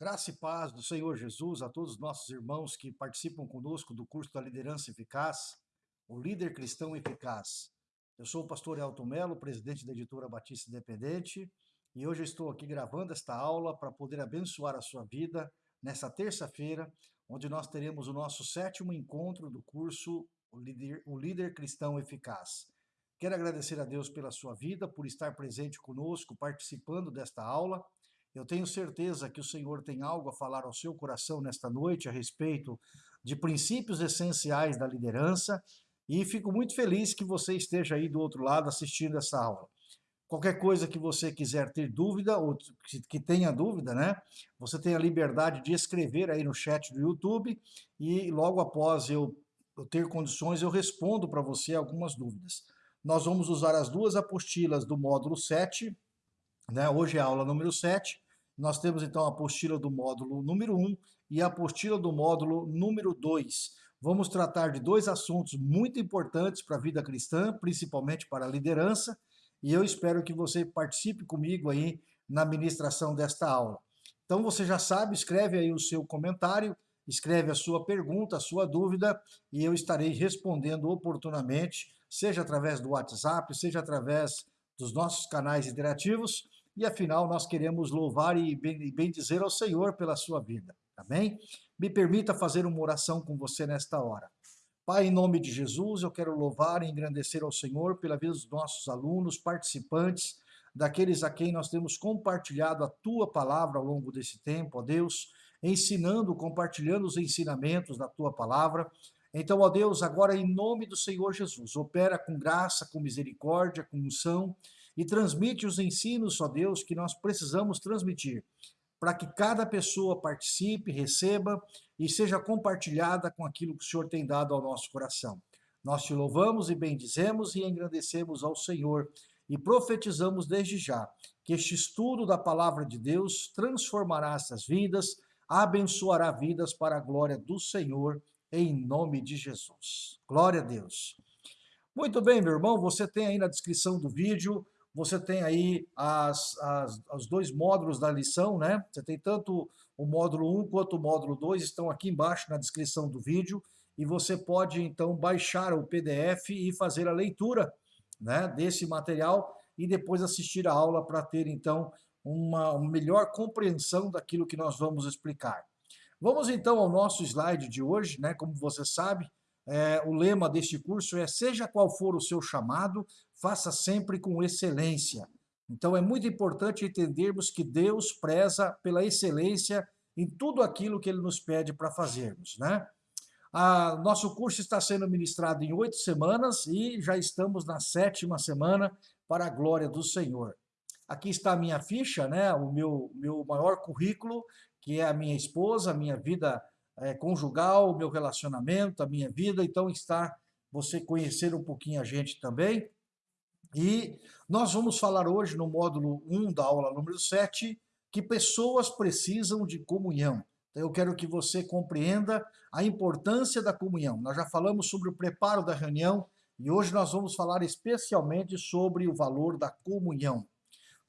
Graça e paz do Senhor Jesus a todos os nossos irmãos que participam conosco do curso da Liderança Eficaz, o Líder Cristão Eficaz. Eu sou o pastor Elton Melo, presidente da editora Batista Independente, e hoje eu estou aqui gravando esta aula para poder abençoar a sua vida nessa terça-feira, onde nós teremos o nosso sétimo encontro do curso O Líder, o Líder Cristão Eficaz. Quero agradecer a Deus pela sua vida, por estar presente conosco, participando desta aula eu tenho certeza que o Senhor tem algo a falar ao seu coração nesta noite a respeito de princípios essenciais da liderança e fico muito feliz que você esteja aí do outro lado assistindo essa aula. Qualquer coisa que você quiser ter dúvida, ou que tenha dúvida, né? Você tem a liberdade de escrever aí no chat do YouTube e logo após eu, ter condições eu respondo para você algumas dúvidas. Nós vamos usar as duas apostilas do módulo 7, né? Hoje é a aula número 7. Nós temos então a apostila do módulo número 1 e a apostila do módulo número 2. Vamos tratar de dois assuntos muito importantes para a vida cristã, principalmente para a liderança, e eu espero que você participe comigo aí na ministração desta aula. Então você já sabe, escreve aí o seu comentário, escreve a sua pergunta, a sua dúvida, e eu estarei respondendo oportunamente, seja através do WhatsApp, seja através dos nossos canais interativos, e afinal nós queremos louvar e bendizer ao Senhor pela sua vida, amém? Me permita fazer uma oração com você nesta hora. Pai, em nome de Jesus, eu quero louvar e engrandecer ao Senhor pela vida dos nossos alunos, participantes, daqueles a quem nós temos compartilhado a Tua palavra ao longo desse tempo, ó Deus, ensinando, compartilhando os ensinamentos da Tua palavra. Então, ó Deus, agora em nome do Senhor Jesus, opera com graça, com misericórdia, com unção, e transmite os ensinos, ó Deus, que nós precisamos transmitir, para que cada pessoa participe, receba e seja compartilhada com aquilo que o Senhor tem dado ao nosso coração. Nós te louvamos e bendizemos e engrandecemos ao Senhor e profetizamos desde já que este estudo da palavra de Deus transformará essas vidas, abençoará vidas para a glória do Senhor, em nome de Jesus. Glória a Deus. Muito bem, meu irmão, você tem aí na descrição do vídeo você tem aí as, as, os dois módulos da lição, né? Você tem tanto o módulo 1 quanto o módulo 2, estão aqui embaixo na descrição do vídeo, e você pode, então, baixar o PDF e fazer a leitura né, desse material e depois assistir a aula para ter, então, uma, melhor compreensão daquilo que nós vamos explicar. Vamos, então, ao nosso slide de hoje, né? Como você sabe, é, o lema deste curso é seja qual for o seu chamado, faça sempre com excelência. Então é muito importante entendermos que Deus preza pela excelência em tudo aquilo que Ele nos pede para fazermos. Né? A, nosso curso está sendo ministrado em oito semanas e já estamos na sétima semana para a glória do Senhor. Aqui está a minha ficha, né? o meu, meu maior currículo, que é a minha esposa, a minha vida é, conjugal, o meu relacionamento, a minha vida, então está você conhecer um pouquinho a gente também. E nós vamos falar hoje no módulo 1 da aula número 7, que pessoas precisam de comunhão. Então eu quero que você compreenda a importância da comunhão. Nós já falamos sobre o preparo da reunião e hoje nós vamos falar especialmente sobre o valor da comunhão.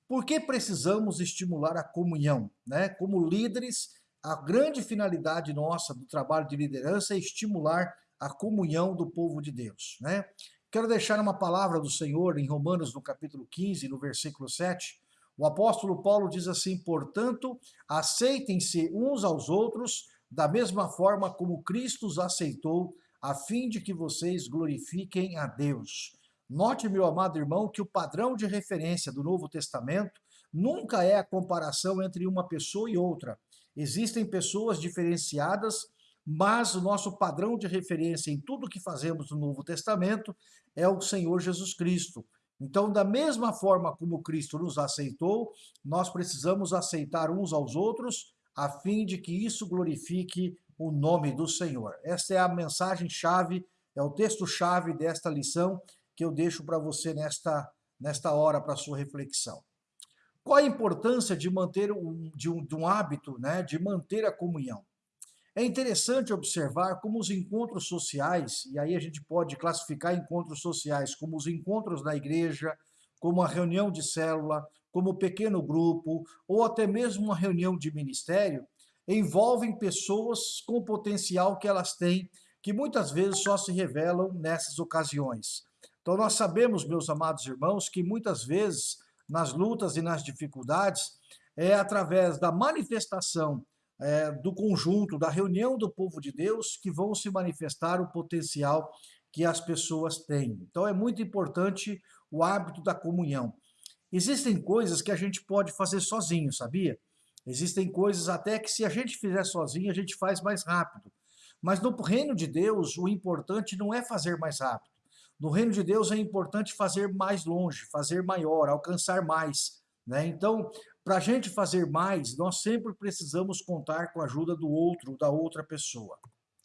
Por que precisamos estimular a comunhão? Né? Como líderes, a grande finalidade nossa do trabalho de liderança é estimular a comunhão do povo de Deus. Né? Quero deixar uma palavra do Senhor em Romanos, no capítulo 15, no versículo 7. O apóstolo Paulo diz assim: Portanto, aceitem-se uns aos outros da mesma forma como Cristo os aceitou, a fim de que vocês glorifiquem a Deus. Note, meu amado irmão, que o padrão de referência do Novo Testamento nunca é a comparação entre uma pessoa e outra, Existem pessoas diferenciadas, mas o nosso padrão de referência em tudo que fazemos no Novo Testamento é o Senhor Jesus Cristo. Então, da mesma forma como Cristo nos aceitou, nós precisamos aceitar uns aos outros, a fim de que isso glorifique o nome do Senhor. Esta é a mensagem-chave, é o texto-chave desta lição que eu deixo para você nesta, nesta hora para sua reflexão. Qual a importância de manter um, de, um, de um hábito, né, de manter a comunhão? É interessante observar como os encontros sociais, e aí a gente pode classificar encontros sociais como os encontros na igreja, como a reunião de célula, como pequeno grupo, ou até mesmo uma reunião de ministério, envolvem pessoas com o potencial que elas têm, que muitas vezes só se revelam nessas ocasiões. Então nós sabemos, meus amados irmãos, que muitas vezes nas lutas e nas dificuldades é através da manifestação é, do conjunto, da reunião do povo de Deus, que vão se manifestar o potencial que as pessoas têm. Então é muito importante o hábito da comunhão. Existem coisas que a gente pode fazer sozinho, sabia? Existem coisas até que se a gente fizer sozinho, a gente faz mais rápido. Mas no reino de Deus, o importante não é fazer mais rápido. No reino de Deus é importante fazer mais longe, fazer maior, alcançar mais. Né? Então, para a gente fazer mais, nós sempre precisamos contar com a ajuda do outro, da outra pessoa.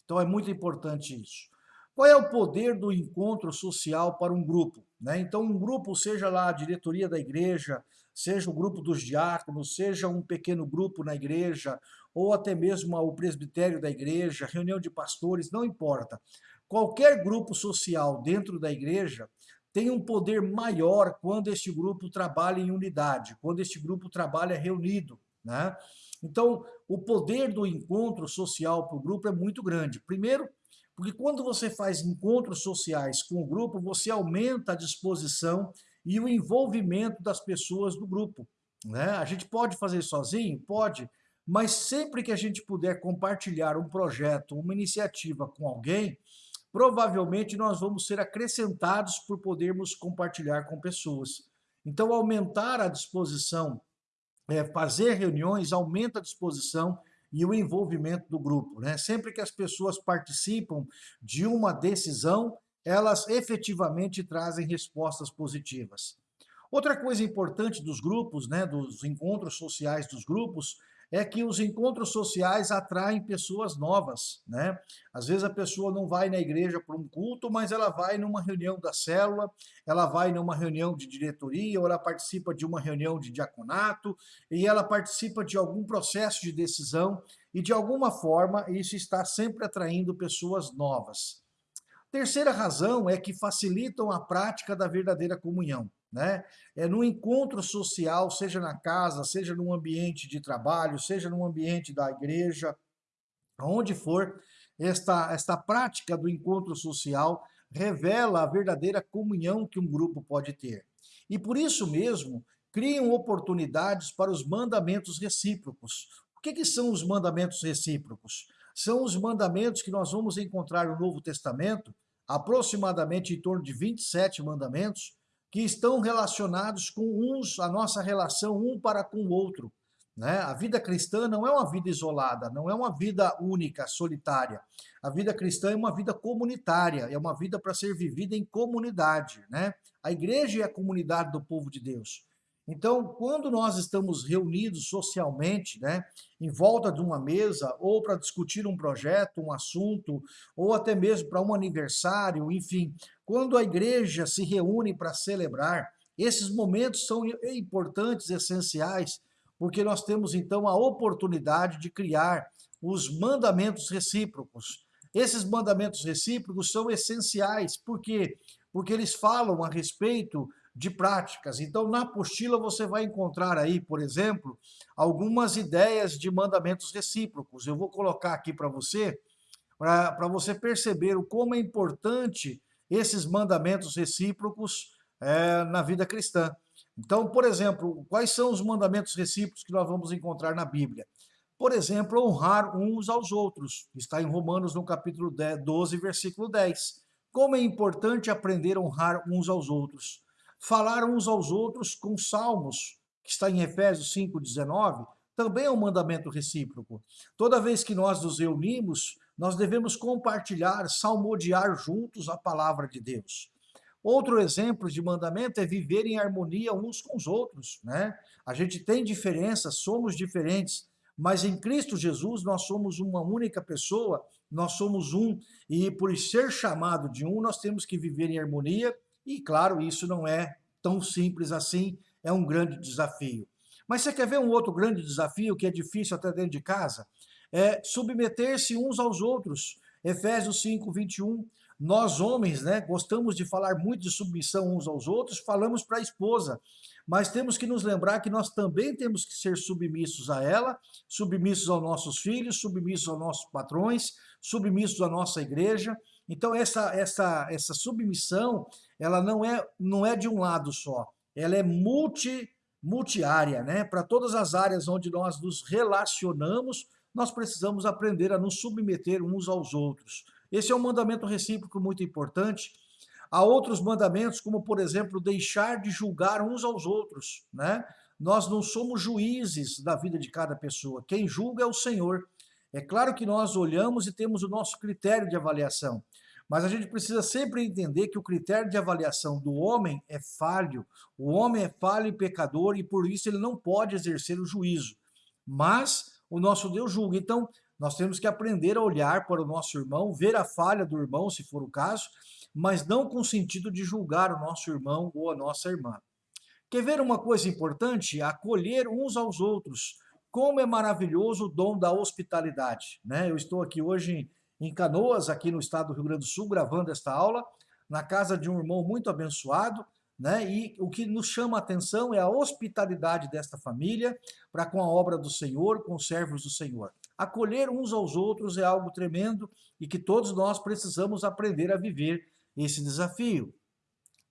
Então é muito importante isso. Qual é o poder do encontro social para um grupo? Né? Então, um grupo, seja lá a diretoria da igreja, seja o grupo dos diáconos, seja um pequeno grupo na igreja, ou até mesmo o presbitério da igreja, reunião de pastores, não importa. Qualquer grupo social dentro da igreja tem um poder maior quando este grupo trabalha em unidade, quando este grupo trabalha reunido. Né? Então, o poder do encontro social para o grupo é muito grande. Primeiro, porque quando você faz encontros sociais com o grupo, você aumenta a disposição e o envolvimento das pessoas do grupo. Né? A gente pode fazer sozinho? Pode, mas sempre que a gente puder compartilhar um projeto, uma iniciativa com alguém, provavelmente nós vamos ser acrescentados por podermos compartilhar com pessoas. Então, aumentar a disposição, é, fazer reuniões, aumenta a disposição e o envolvimento do grupo. Né? Sempre que as pessoas participam de uma decisão, elas efetivamente trazem respostas positivas. Outra coisa importante dos grupos, né, dos encontros sociais dos grupos, é que os encontros sociais atraem pessoas novas, né? Às vezes a pessoa não vai na igreja para um culto, mas ela vai numa reunião da célula, ela vai numa reunião de diretoria, ou ela participa de uma reunião de diaconato, e ela participa de algum processo de decisão, e de alguma forma isso está sempre atraindo pessoas novas. Terceira razão é que facilitam a prática da verdadeira comunhão. Né? É no encontro social, seja na casa, seja no ambiente de trabalho, seja no ambiente da igreja, onde for, esta, esta prática do encontro social revela a verdadeira comunhão que um grupo pode ter. E por isso mesmo, criam oportunidades para os mandamentos recíprocos. O que, que são os mandamentos recíprocos? São os mandamentos que nós vamos encontrar no Novo Testamento, aproximadamente em torno de 27 mandamentos, que estão relacionados com uns, a nossa relação um para com o outro. Né? A vida cristã não é uma vida isolada, não é uma vida única, solitária. A vida cristã é uma vida comunitária, é uma vida para ser vivida em comunidade. Né? A igreja é a comunidade do povo de Deus. Então, quando nós estamos reunidos socialmente, né, em volta de uma mesa, ou para discutir um projeto, um assunto, ou até mesmo para um aniversário, enfim, quando a igreja se reúne para celebrar, esses momentos são importantes, essenciais, porque nós temos então a oportunidade de criar os mandamentos recíprocos. Esses mandamentos recíprocos são essenciais, por quê? Porque eles falam a respeito de práticas. Então, na apostila você vai encontrar aí, por exemplo, algumas ideias de mandamentos recíprocos. Eu vou colocar aqui para você, para você perceber o como é importante esses mandamentos recíprocos é, na vida cristã. Então, por exemplo, quais são os mandamentos recíprocos que nós vamos encontrar na Bíblia? Por exemplo, honrar uns aos outros. Está em Romanos, no capítulo 12, versículo 10. Como é importante aprender a honrar uns aos outros falar uns aos outros com salmos, que está em Efésios 5,19, também é um mandamento recíproco. Toda vez que nós nos reunimos, nós devemos compartilhar, salmodiar juntos a palavra de Deus. Outro exemplo de mandamento é viver em harmonia uns com os outros. Né? A gente tem diferenças, somos diferentes, mas em Cristo Jesus nós somos uma única pessoa, nós somos um, e por ser chamado de um, nós temos que viver em harmonia e, claro, isso não é tão simples assim, é um grande desafio. Mas você quer ver um outro grande desafio que é difícil até dentro de casa? É submeter-se uns aos outros. Efésios 5, 21. Nós homens, né, gostamos de falar muito de submissão uns aos outros, falamos para a esposa. mas temos que nos lembrar que nós também temos que ser submissos a ela, submissos aos nossos filhos, submissos aos nossos patrões, submissos à nossa igreja. Então essa essa essa submissão, ela não é não é de um lado só. Ela é multi multiárea, né? Para todas as áreas onde nós nos relacionamos, nós precisamos aprender a nos submeter uns aos outros. Esse é um mandamento recíproco muito importante Há outros mandamentos, como por exemplo, deixar de julgar uns aos outros, né? Nós não somos juízes da vida de cada pessoa. Quem julga é o Senhor. É claro que nós olhamos e temos o nosso critério de avaliação, mas a gente precisa sempre entender que o critério de avaliação do homem é falho. O homem é falho e pecador e por isso ele não pode exercer o juízo. Mas o nosso Deus julga. Então, nós temos que aprender a olhar para o nosso irmão, ver a falha do irmão, se for o caso, mas não com o sentido de julgar o nosso irmão ou a nossa irmã. Quer ver uma coisa importante? Acolher uns aos outros. Como é maravilhoso o dom da hospitalidade. Né? Eu estou aqui hoje em Canoas, aqui no estado do Rio Grande do Sul, gravando esta aula, na casa de um irmão muito abençoado, né? E o que nos chama a atenção é a hospitalidade desta família para com a obra do Senhor, com os servos do Senhor. Acolher uns aos outros é algo tremendo e que todos nós precisamos aprender a viver esse desafio.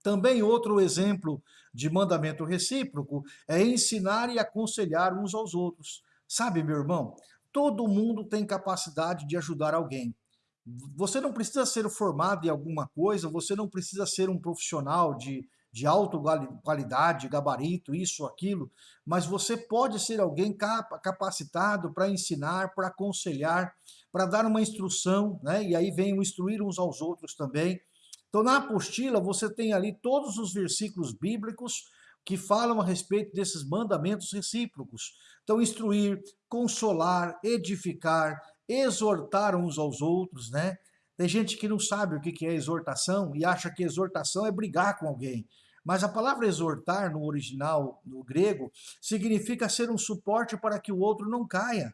Também outro exemplo de mandamento recíproco é ensinar e aconselhar uns aos outros. Sabe, meu irmão, todo mundo tem capacidade de ajudar alguém. Você não precisa ser formado em alguma coisa, você não precisa ser um profissional de, de alta qualidade, gabarito, isso, aquilo, mas você pode ser alguém capacitado para ensinar, para aconselhar, para dar uma instrução, né? e aí vem o instruir uns aos outros também. Então, na apostila, você tem ali todos os versículos bíblicos que falam a respeito desses mandamentos recíprocos. Então, instruir, consolar, edificar, exortar uns aos outros, né? Tem gente que não sabe o que é exortação e acha que exortação é brigar com alguém. Mas a palavra exortar, no original, no grego, significa ser um suporte para que o outro não caia.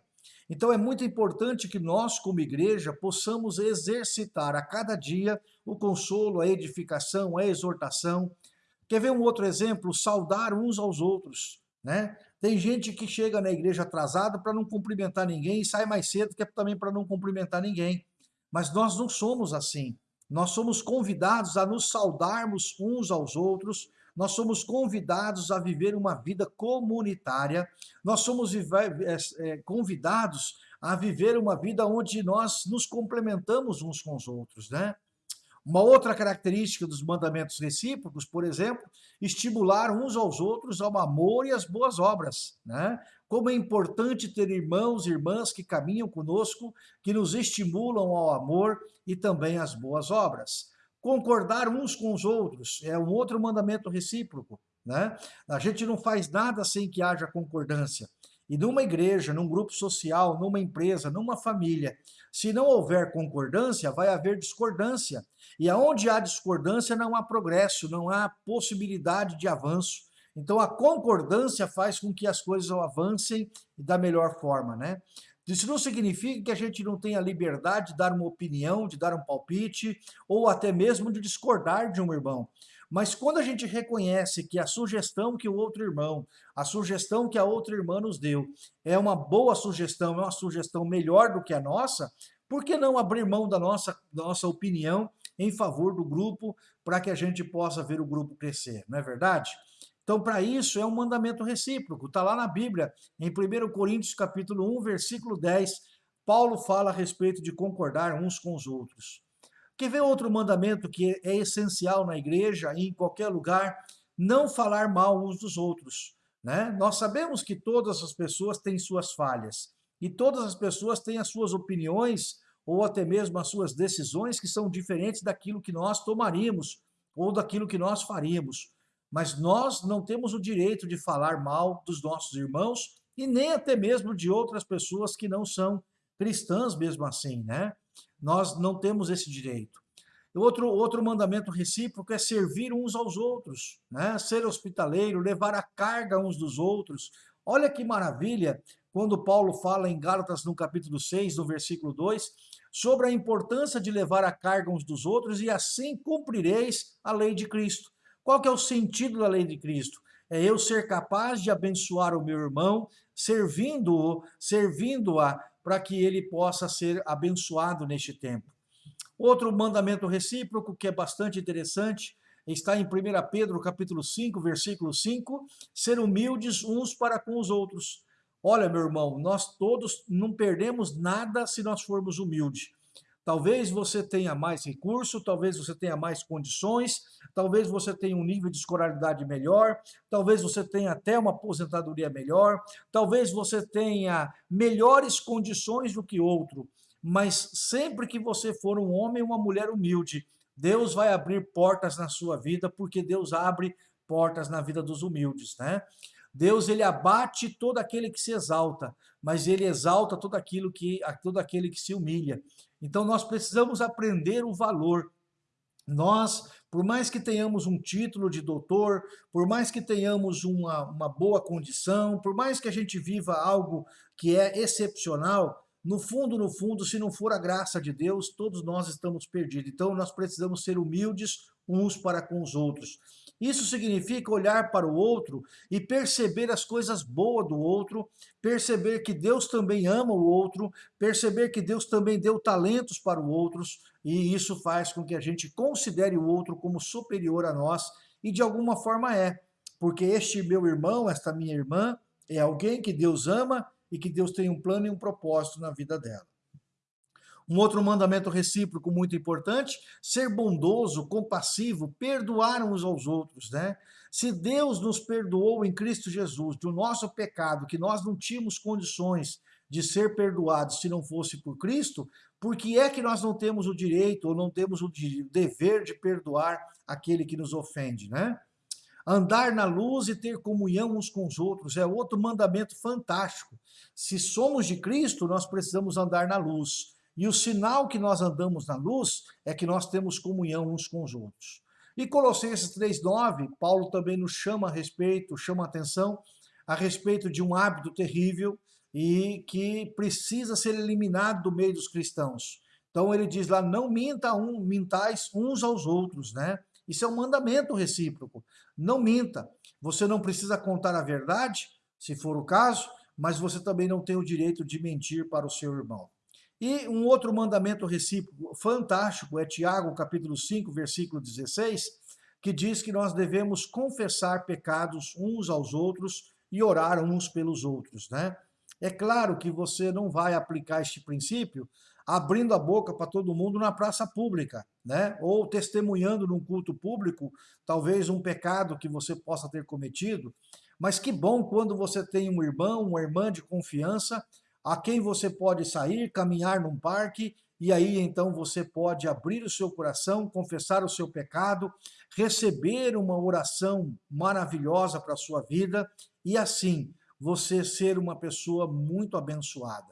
Então é muito importante que nós, como igreja, possamos exercitar a cada dia o consolo, a edificação, a exortação. Quer ver um outro exemplo? Saudar uns aos outros. Né? Tem gente que chega na igreja atrasada para não cumprimentar ninguém e sai mais cedo que é também para não cumprimentar ninguém. Mas nós não somos assim. Nós somos convidados a nos saudarmos uns aos outros, nós somos convidados a viver uma vida comunitária, nós somos é, é, convidados a viver uma vida onde nós nos complementamos uns com os outros, né? Uma outra característica dos mandamentos recíprocos, por exemplo, estimular uns aos outros ao amor e às boas obras. Né? Como é importante ter irmãos e irmãs que caminham conosco, que nos estimulam ao amor e também às boas obras. Concordar uns com os outros é um outro mandamento recíproco. Né? A gente não faz nada sem que haja concordância. E numa igreja, num grupo social, numa empresa, numa família, se não houver concordância, vai haver discordância. E aonde há discordância, não há progresso, não há possibilidade de avanço. Então a concordância faz com que as coisas avancem da melhor forma, né? Isso não significa que a gente não tenha liberdade de dar uma opinião, de dar um palpite, ou até mesmo de discordar de um irmão. Mas quando a gente reconhece que a sugestão que o outro irmão, a sugestão que a outra irmã nos deu, é uma boa sugestão, é uma sugestão melhor do que a nossa, por que não abrir mão da nossa, da nossa opinião em favor do grupo, para que a gente possa ver o grupo crescer, não é verdade? Então, para isso, é um mandamento recíproco. Está lá na Bíblia, em 1 Coríntios capítulo 1, versículo 10, Paulo fala a respeito de concordar uns com os outros. Quer ver outro mandamento que é essencial na igreja e em qualquer lugar? Não falar mal uns dos outros. Né? Nós sabemos que todas as pessoas têm suas falhas e todas as pessoas têm as suas opiniões ou até mesmo as suas decisões que são diferentes daquilo que nós tomaríamos ou daquilo que nós faríamos. Mas nós não temos o direito de falar mal dos nossos irmãos e nem até mesmo de outras pessoas que não são cristãs mesmo assim, né? Nós não temos esse direito. Outro, outro mandamento recíproco é servir uns aos outros, né? ser hospitaleiro, levar a carga uns dos outros. Olha que maravilha quando Paulo fala em Gálatas no capítulo 6, no versículo 2, sobre a importância de levar a carga uns dos outros e assim cumprireis a lei de Cristo. Qual que é o sentido da lei de Cristo? é eu ser capaz de abençoar o meu irmão, servindo-o, servindo-a, para que ele possa ser abençoado neste tempo. Outro mandamento recíproco que é bastante interessante está em 1 Pedro capítulo 5, versículo 5, ser humildes uns para com os outros. Olha, meu irmão, nós todos não perdemos nada se nós formos humildes. Talvez você tenha mais recurso, talvez você tenha mais condições, talvez você tenha um nível de escolaridade melhor, talvez você tenha até uma aposentadoria melhor, talvez você tenha melhores condições do que outro, mas sempre que você for um homem ou uma mulher humilde, Deus vai abrir portas na sua vida, porque Deus abre portas na vida dos humildes, né? Deus ele abate todo aquele que se exalta, mas ele exalta todo aquilo que todo aquele que se humilha. Então nós precisamos aprender o valor. Nós, por mais que tenhamos um título de doutor, por mais que tenhamos uma, uma boa condição, por mais que a gente viva algo que é excepcional, no fundo, no fundo, se não for a graça de Deus, todos nós estamos perdidos. Então, nós precisamos ser humildes uns para com os outros. Isso significa olhar para o outro e perceber as coisas boas do outro, perceber que Deus também ama o outro, perceber que Deus também deu talentos para o outro, e isso faz com que a gente considere o outro como superior a nós, e de alguma forma é, porque este meu irmão, esta minha irmã, é alguém que Deus ama e que Deus tem um plano e um propósito na vida dela. Um outro mandamento recíproco muito importante, ser bondoso, compassivo, perdoar uns aos outros, né? Se Deus nos perdoou em Cristo Jesus do nosso pecado, que nós não tínhamos condições de ser perdoados se não fosse por Cristo, por que é que nós não temos o direito ou não temos o dever de perdoar aquele que nos ofende, né? Andar na luz e ter comunhão uns com os outros é outro mandamento fantástico. Se somos de Cristo, nós precisamos andar na luz. E o sinal que nós andamos na luz é que nós temos comunhão uns com os outros. E Colossenses 3,9, Paulo também nos chama a respeito, chama a atenção a respeito de um hábito terrível e que precisa ser eliminado do meio dos cristãos. Então ele diz lá, não minta um, mintais uns aos outros, né? Isso é um mandamento recíproco. Não minta. Você não precisa contar a verdade, se for o caso, mas você também não tem o direito de mentir para o seu irmão. E um outro mandamento recíproco fantástico é Tiago, capítulo 5, versículo 16, que diz que nós devemos confessar pecados uns aos outros e orar uns pelos outros, né? É claro que você não vai aplicar este princípio abrindo a boca para todo mundo na praça pública, né? Ou testemunhando num culto público, talvez um pecado que você possa ter cometido. Mas que bom quando você tem um irmão, uma irmã de confiança, a quem você pode sair, caminhar num parque, e aí então você pode abrir o seu coração, confessar o seu pecado, receber uma oração maravilhosa para a sua vida, e assim você ser uma pessoa muito abençoada.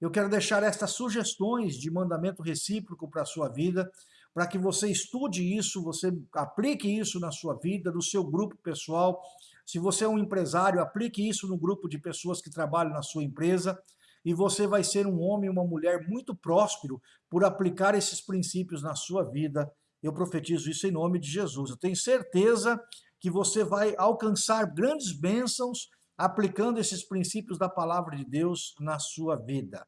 Eu quero deixar estas sugestões de mandamento recíproco para a sua vida, para que você estude isso, você aplique isso na sua vida, no seu grupo pessoal. Se você é um empresário, aplique isso no grupo de pessoas que trabalham na sua empresa e você vai ser um homem e uma mulher muito próspero por aplicar esses princípios na sua vida. Eu profetizo isso em nome de Jesus. Eu tenho certeza que você vai alcançar grandes bênçãos aplicando esses princípios da palavra de Deus na sua vida.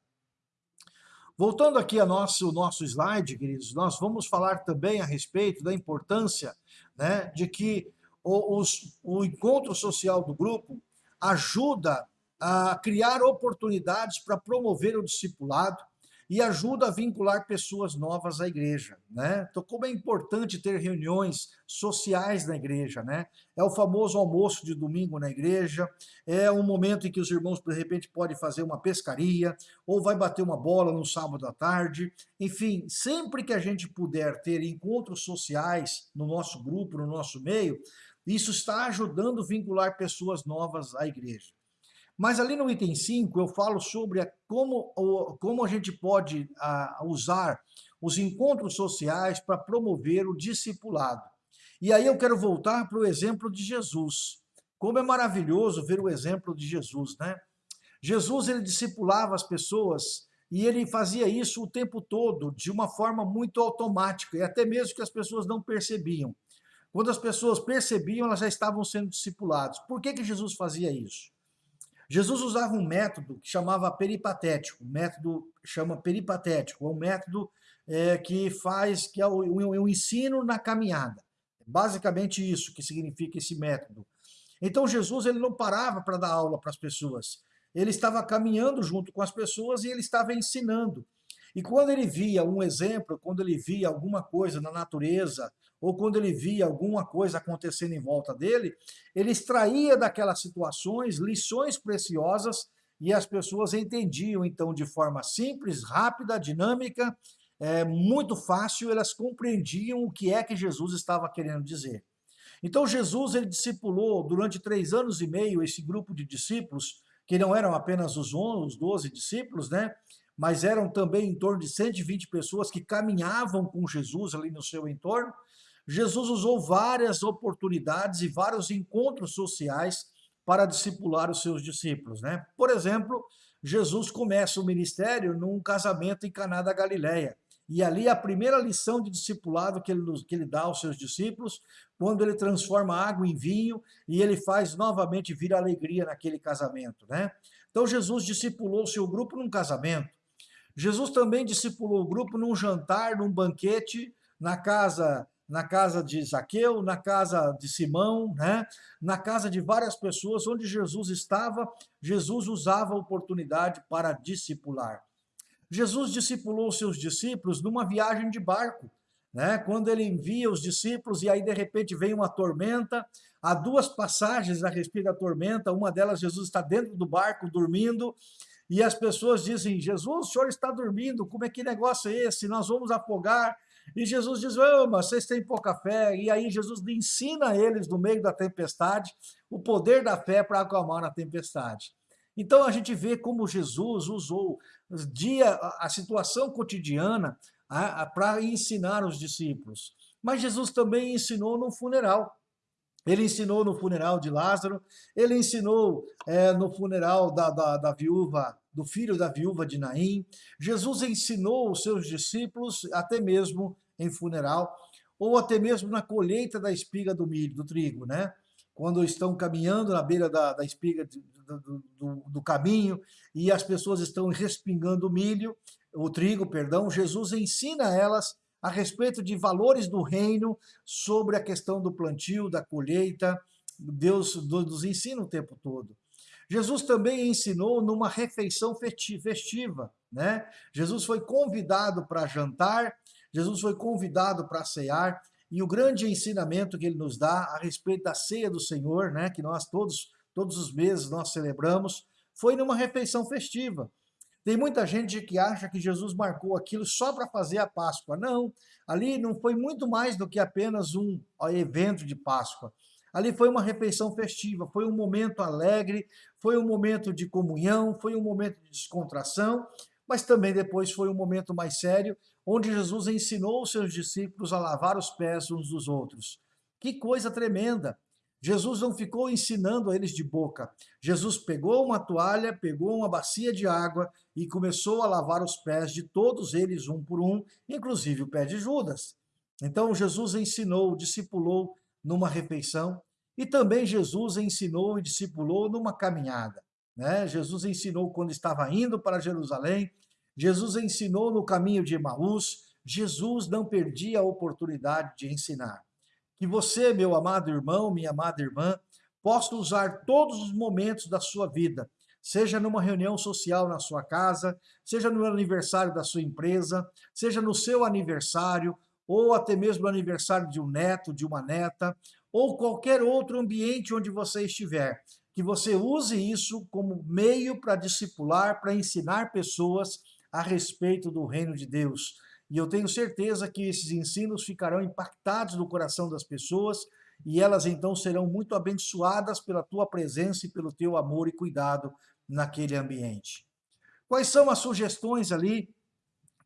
Voltando aqui ao nosso, nosso slide, queridos, nós vamos falar também a respeito da importância né, de que o, os, o encontro social do grupo ajuda a criar oportunidades para promover o discipulado, e ajuda a vincular pessoas novas à igreja, né? Então, como é importante ter reuniões sociais na igreja, né? É o famoso almoço de domingo na igreja, é um momento em que os irmãos, de repente, podem fazer uma pescaria, ou vai bater uma bola no sábado à tarde, enfim, sempre que a gente puder ter encontros sociais no nosso grupo, no nosso meio, isso está ajudando a vincular pessoas novas à igreja. Mas ali no item 5 eu falo sobre a, como, como a gente pode a, usar os encontros sociais para promover o discipulado. E aí eu quero voltar para o exemplo de Jesus. Como é maravilhoso ver o exemplo de Jesus, né? Jesus ele discipulava as pessoas e ele fazia isso o tempo todo, de uma forma muito automática, e até mesmo que as pessoas não percebiam. quando as pessoas percebiam, elas já estavam sendo discipuladas. Por que, que Jesus fazia isso? Jesus usava um método que chamava peripatético, um método chama peripatético, é um método é, que faz, que é o, o, ensino na caminhada. Basicamente isso que significa esse método. Então Jesus ele não parava para dar aula para as pessoas. Ele estava caminhando junto com as pessoas e ele estava ensinando. E quando ele via um exemplo, quando ele via alguma coisa na natureza, ou quando ele via alguma coisa acontecendo em volta dele, ele extraía daquelas situações lições preciosas e as pessoas entendiam, então, de forma simples, rápida, dinâmica, é, muito fácil, elas compreendiam o que é que Jesus estava querendo dizer. Então, Jesus, ele discipulou durante três anos e meio esse grupo de discípulos, que não eram apenas os 11, os 12 discípulos, né? mas eram também em torno de 120 pessoas que caminhavam com Jesus ali no seu entorno, Jesus usou várias oportunidades e vários encontros sociais para discipular os seus discípulos. Né? Por exemplo, Jesus começa o ministério num casamento em Caná da Galileia. E ali a primeira lição de discipulado que ele, que ele dá aos seus discípulos, quando ele transforma água em vinho e ele faz novamente vir alegria naquele casamento. Né? Então Jesus discipulou o seu grupo num casamento. Jesus também discipulou o grupo num jantar, num banquete, na casa na casa de Zaqueu, na casa de Simão, né? na casa de várias pessoas, onde Jesus estava, Jesus usava a oportunidade para discipular. Jesus discipulou seus discípulos numa viagem de barco, né? quando ele envia os discípulos e aí de repente vem uma tormenta, há duas passagens a respeito da tormenta, uma delas Jesus está dentro do barco dormindo, e as pessoas dizem, Jesus, o senhor está dormindo, como é que negócio é esse? Nós vamos afogar, e Jesus diz, oh, mas vocês têm pouca fé. E aí Jesus ensina eles, no meio da tempestade, o poder da fé para acalmar a tempestade. Então a gente vê como Jesus usou dia, a situação cotidiana para ensinar os discípulos. Mas Jesus também ensinou no funeral. Ele ensinou no funeral de Lázaro, ele ensinou é, no funeral da, da, da viúva do filho da viúva de Naim. Jesus ensinou os seus discípulos até mesmo em funeral, ou até mesmo na colheita da espiga do milho, do trigo, né? Quando estão caminhando na beira da, da espiga do, do, do caminho e as pessoas estão respingando o milho, o trigo, perdão, Jesus ensina elas a respeito de valores do reino, sobre a questão do plantio, da colheita, Deus nos ensina o tempo todo. Jesus também ensinou numa refeição festiva, né? Jesus foi convidado para jantar, Jesus foi convidado para cear, e o grande ensinamento que ele nos dá a respeito da ceia do Senhor, né, que nós todos, todos os meses nós celebramos, foi numa refeição festiva. Tem muita gente que acha que Jesus marcou aquilo só para fazer a Páscoa. Não, ali não foi muito mais do que apenas um evento de Páscoa. Ali foi uma refeição festiva, foi um momento alegre, foi um momento de comunhão, foi um momento de descontração, mas também depois foi um momento mais sério, onde Jesus ensinou os seus discípulos a lavar os pés uns dos outros. Que coisa tremenda! Jesus não ficou ensinando a eles de boca. Jesus pegou uma toalha, pegou uma bacia de água e começou a lavar os pés de todos eles, um por um, inclusive o pé de Judas. Então Jesus ensinou, discipulou numa refeição, e também Jesus ensinou e discipulou numa caminhada. Né? Jesus ensinou quando estava indo para Jerusalém, Jesus ensinou no caminho de Emaús, Jesus não perdia a oportunidade de ensinar. Que você, meu amado irmão, minha amada irmã, possa usar todos os momentos da sua vida, seja numa reunião social na sua casa, seja no aniversário da sua empresa, seja no seu aniversário, ou até mesmo no aniversário de um neto, de uma neta, ou qualquer outro ambiente onde você estiver, que você use isso como meio para discipular, para ensinar pessoas a respeito do reino de Deus. E eu tenho certeza que esses ensinos ficarão impactados no coração das pessoas e elas então serão muito abençoadas pela tua presença e pelo teu amor e cuidado naquele ambiente. Quais são as sugestões ali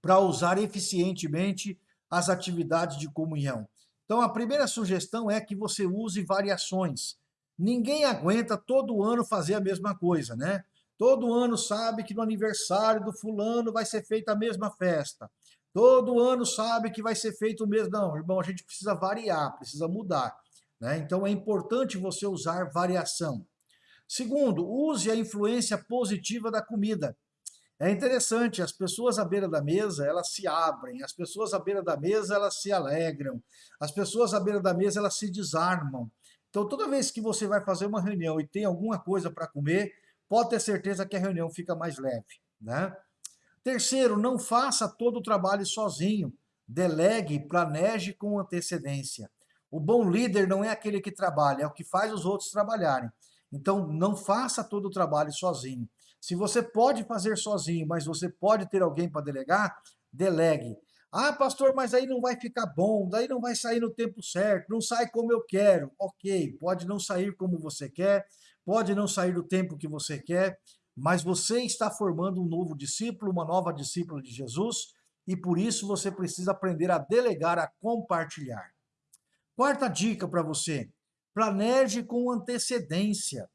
para usar eficientemente as atividades de comunhão. Então, a primeira sugestão é que você use variações. Ninguém aguenta todo ano fazer a mesma coisa, né? Todo ano sabe que no aniversário do fulano vai ser feita a mesma festa. Todo ano sabe que vai ser feito o mesmo. Não, irmão, a gente precisa variar, precisa mudar. Né? Então é importante você usar variação. Segundo, use a influência positiva da comida. É interessante, as pessoas à beira da mesa, elas se abrem, as pessoas à beira da mesa, elas se alegram, as pessoas à beira da mesa, elas se desarmam. Então, toda vez que você vai fazer uma reunião e tem alguma coisa para comer, pode ter certeza que a reunião fica mais leve. Né? Terceiro, não faça todo o trabalho sozinho. Delegue, planeje com antecedência. O bom líder não é aquele que trabalha, é o que faz os outros trabalharem. Então, não faça todo o trabalho sozinho. Se você pode fazer sozinho, mas você pode ter alguém para delegar, delegue. Ah, pastor, mas aí não vai ficar bom, daí não vai sair no tempo certo, não sai como eu quero. Ok, pode não sair como você quer, pode não sair do tempo que você quer, mas você está formando um novo discípulo, uma nova discípula de Jesus, e por isso você precisa aprender a delegar, a compartilhar. Quarta dica para você: planeje com antecedência.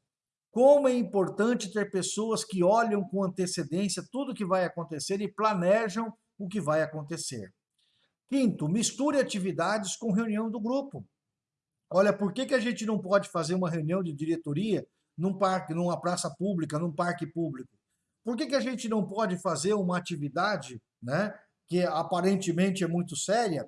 Como é importante ter pessoas que olham com antecedência tudo o que vai acontecer e planejam o que vai acontecer. Quinto, misture atividades com reunião do grupo. Olha, por que, que a gente não pode fazer uma reunião de diretoria num parque, numa praça pública, num parque público? Por que, que a gente não pode fazer uma atividade, né, que aparentemente é muito séria,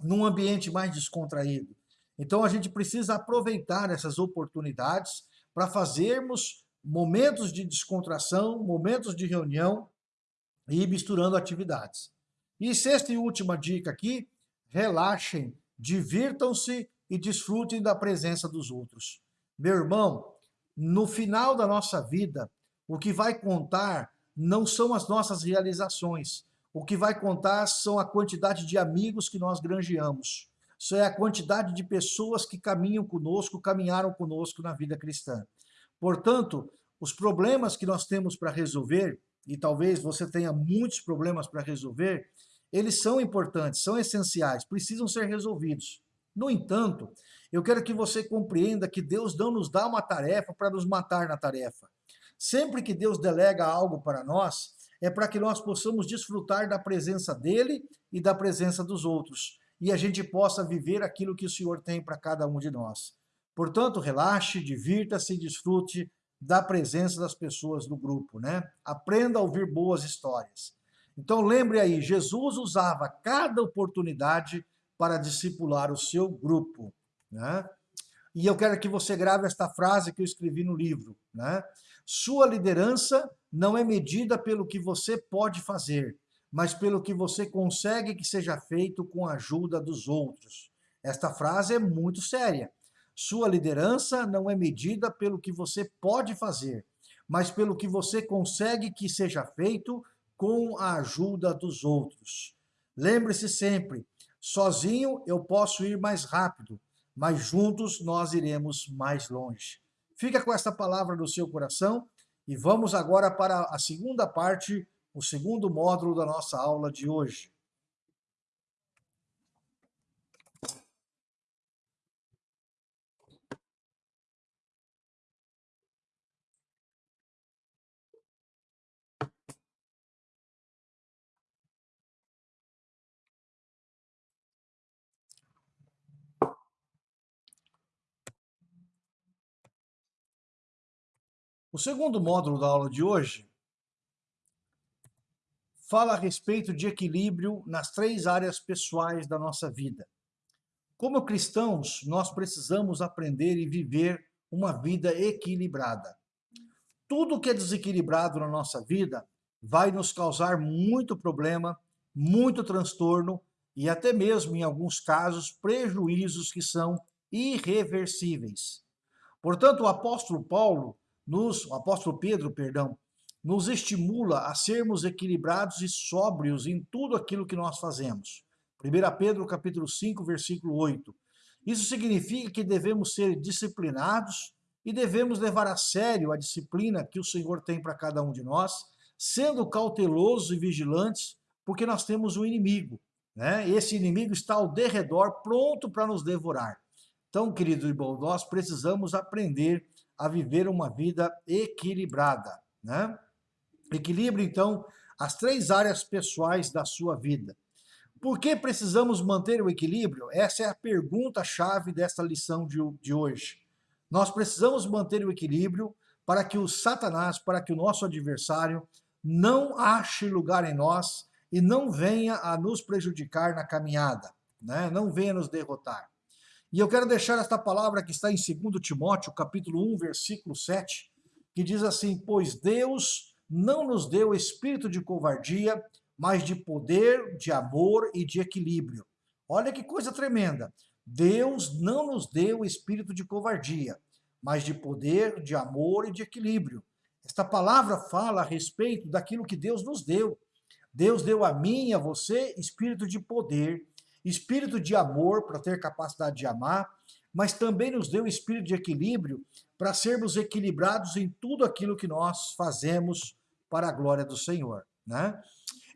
num ambiente mais descontraído? Então a gente precisa aproveitar essas oportunidades para fazermos momentos de descontração, momentos de reunião e misturando atividades. E sexta e última dica aqui, relaxem, divirtam-se e desfrutem da presença dos outros. Meu irmão, no final da nossa vida, o que vai contar não são as nossas realizações. O que vai contar são a quantidade de amigos que nós granjeamos. Isso é a quantidade de pessoas que caminham conosco, caminharam conosco na vida cristã. Portanto, os problemas que nós temos para resolver, e talvez você tenha muitos problemas para resolver, eles são importantes, são essenciais, precisam ser resolvidos. No entanto, eu quero que você compreenda que Deus não nos dá uma tarefa para nos matar na tarefa. Sempre que Deus delega algo para nós, é para que nós possamos desfrutar da presença dele e da presença dos outros, e a gente possa viver aquilo que o Senhor tem para cada um de nós. Portanto, relaxe, divirta-se, desfrute da presença das pessoas do grupo, né? Aprenda a ouvir boas histórias. Então lembre aí, Jesus usava cada oportunidade para discipular o seu grupo. Né? E eu quero que você grave esta frase que eu escrevi no livro. Né? Sua liderança não é medida pelo que você pode fazer, mas pelo que você consegue que seja feito com a ajuda dos outros. Esta frase é muito séria. Sua liderança não é medida pelo que você pode fazer, mas pelo que você consegue que seja feito com a ajuda dos outros. Lembre-se sempre, Sozinho eu posso ir mais rápido, mas juntos nós iremos mais longe. Fica com esta palavra no seu coração e vamos agora para a segunda parte, o segundo módulo da nossa aula de hoje. O segundo módulo da aula de hoje fala a respeito de equilíbrio nas três áreas pessoais da nossa vida. Como cristãos, nós precisamos aprender e viver uma vida equilibrada. Tudo que é desequilibrado na nossa vida vai nos causar muito problema, muito transtorno e até mesmo, em alguns casos, prejuízos que são irreversíveis. Portanto, o apóstolo Paulo nos, o apóstolo Pedro, perdão, nos estimula a sermos equilibrados e sóbrios em tudo aquilo que nós fazemos. 1 Pedro capítulo 5, versículo 8. Isso significa que devemos ser disciplinados e devemos levar a sério a disciplina que o Senhor tem para cada um de nós, sendo cautelosos e vigilantes, porque nós temos um inimigo. Né? Esse inimigo está ao derredor, pronto para nos devorar. Então, querido irmão, nós precisamos aprender a viver uma vida equilibrada. Né? Equilibre, então, as três áreas pessoais da sua vida. Por que precisamos manter o equilíbrio? Essa é a pergunta-chave desta lição de, de hoje. Nós precisamos manter o equilíbrio para que o Satanás, para que o nosso adversário não ache lugar em nós e não venha a nos prejudicar na caminhada, né? não venha nos derrotar. E eu quero deixar esta palavra que está em 2 Timóteo, capítulo 1, versículo 7, que diz assim, pois Deus não nos deu espírito de covardia, mas de poder, de amor e de equilíbrio. Olha que coisa tremenda. Deus não nos deu espírito de covardia, mas de poder, de amor e de equilíbrio. Esta palavra fala a respeito daquilo que Deus nos deu. Deus deu a mim e a você espírito de poder, espírito de amor para ter capacidade de amar, mas também nos deu espírito de equilíbrio para sermos equilibrados em tudo aquilo que nós fazemos para a glória do Senhor. Né?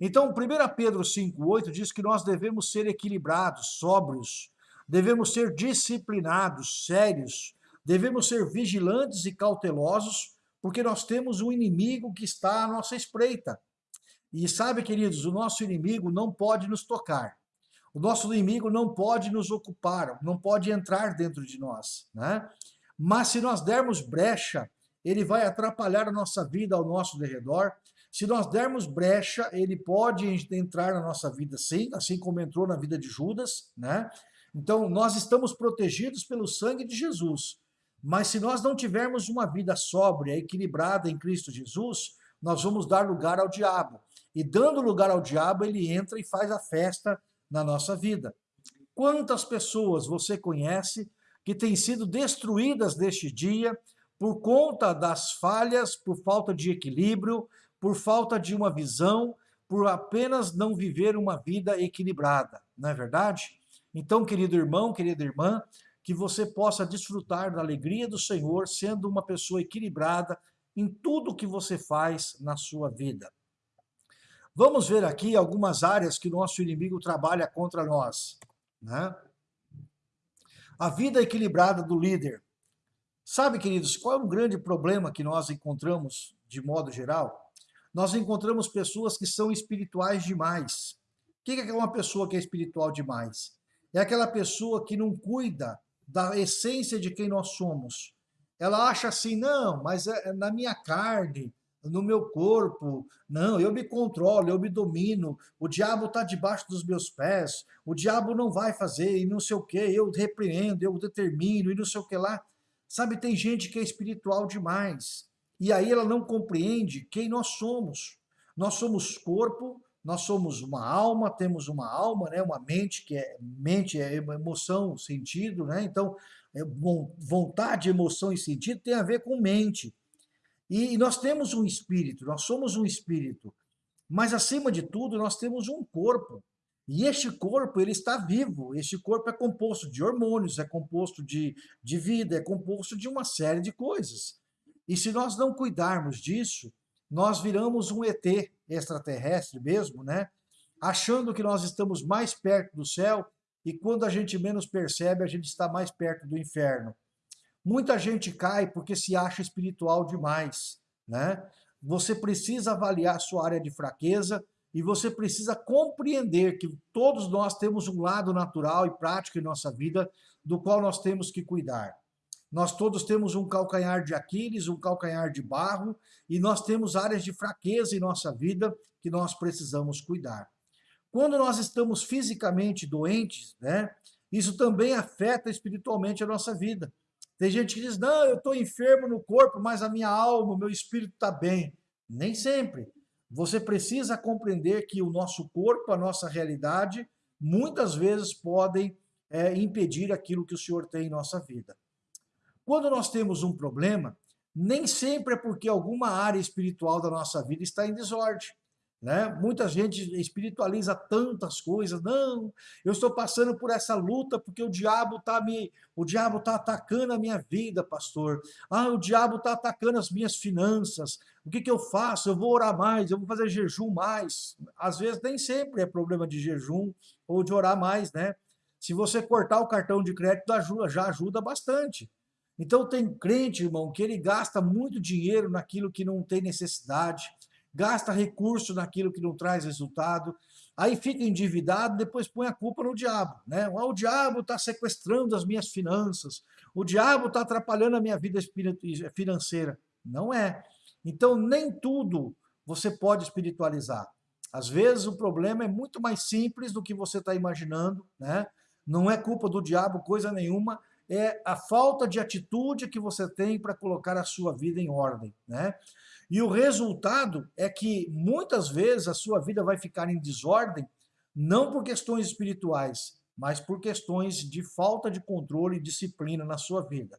Então, 1 Pedro 5,8 diz que nós devemos ser equilibrados, sóbrios, devemos ser disciplinados, sérios, devemos ser vigilantes e cautelosos, porque nós temos um inimigo que está à nossa espreita. E sabe, queridos, o nosso inimigo não pode nos tocar. O nosso inimigo não pode nos ocupar, não pode entrar dentro de nós. Né? Mas se nós dermos brecha, ele vai atrapalhar a nossa vida ao nosso derredor. Se nós dermos brecha, ele pode entrar na nossa vida sim, assim como entrou na vida de Judas. Né? Então, nós estamos protegidos pelo sangue de Jesus. Mas se nós não tivermos uma vida sóbria, equilibrada em Cristo Jesus, nós vamos dar lugar ao diabo. E dando lugar ao diabo, ele entra e faz a festa na nossa vida. Quantas pessoas você conhece que têm sido destruídas neste dia por conta das falhas, por falta de equilíbrio, por falta de uma visão, por apenas não viver uma vida equilibrada, não é verdade? Então, querido irmão, querida irmã, que você possa desfrutar da alegria do Senhor, sendo uma pessoa equilibrada em tudo que você faz na sua vida. Vamos ver aqui algumas áreas que nosso inimigo trabalha contra nós. Né? A vida equilibrada do líder. Sabe, queridos, qual é o grande problema que nós encontramos de modo geral? Nós encontramos pessoas que são espirituais demais. O que é uma pessoa que é espiritual demais? É aquela pessoa que não cuida da essência de quem nós somos. Ela acha assim, não, mas é na minha carne, no meu corpo, não, eu me controlo, eu me domino, o diabo está debaixo dos meus pés, o diabo não vai fazer, e não sei o que, eu repreendo, eu determino, e não sei o que lá. Sabe, tem gente que é espiritual demais, e aí ela não compreende quem nós somos. Nós somos corpo, nós somos uma alma, temos uma alma, né, uma mente, que é mente é emoção, sentido, né? Então, é, vontade, emoção e sentido tem a ver com mente. E, e nós temos um espírito, nós somos um espírito. Mas acima de tudo, nós temos um corpo. E este corpo, ele está vivo. Este corpo é composto de hormônios, é composto de, de vida, é composto de uma série de coisas. E se nós não cuidarmos disso, nós viramos um ET extraterrestre mesmo, né? Achando que nós estamos mais perto do céu e quando a gente menos percebe, a gente está mais perto do inferno. Muita gente cai porque se acha espiritual demais, né? Você precisa avaliar sua área de fraqueza e você precisa compreender que todos nós temos um lado natural e prático em nossa vida do qual nós temos que cuidar. Nós todos temos um calcanhar de Aquiles, um calcanhar de barro, e nós temos áreas de fraqueza em nossa vida que nós precisamos cuidar. Quando nós estamos fisicamente doentes, né, isso também afeta espiritualmente a nossa vida. Tem gente que diz, não, eu estou enfermo no corpo, mas a minha alma, o meu espírito está bem. Nem sempre. Você precisa compreender que o nosso corpo, a nossa realidade, muitas vezes podem é, impedir aquilo que o Senhor tem em nossa vida. Quando nós temos um problema, nem sempre é porque alguma área espiritual da nossa vida está em desordem. Né? Muita gente espiritualiza tantas coisas. Não, eu estou passando por essa luta porque o diabo está me, o diabo está atacando a minha vida, pastor. Ah, o diabo está atacando as minhas finanças. O que, que eu faço? Eu vou orar mais, eu vou fazer jejum mais. Às vezes nem sempre é problema de jejum ou de orar mais, né? Se você cortar o cartão de crédito ajuda, já ajuda bastante. Então tem crente, irmão, que ele gasta muito dinheiro naquilo que não tem necessidade. Gasta recurso naquilo que não traz resultado, aí fica endividado, depois põe a culpa no diabo, né? Ah, o diabo está sequestrando as minhas finanças, o diabo está atrapalhando a minha vida financeira. Não é. Então, nem tudo você pode espiritualizar. Às vezes o problema é muito mais simples do que você está imaginando, né? Não é culpa do diabo, coisa nenhuma, é a falta de atitude que você tem para colocar a sua vida em ordem, né? E o resultado é que muitas vezes a sua vida vai ficar em desordem, não por questões espirituais, mas por questões de falta de controle e disciplina na sua vida.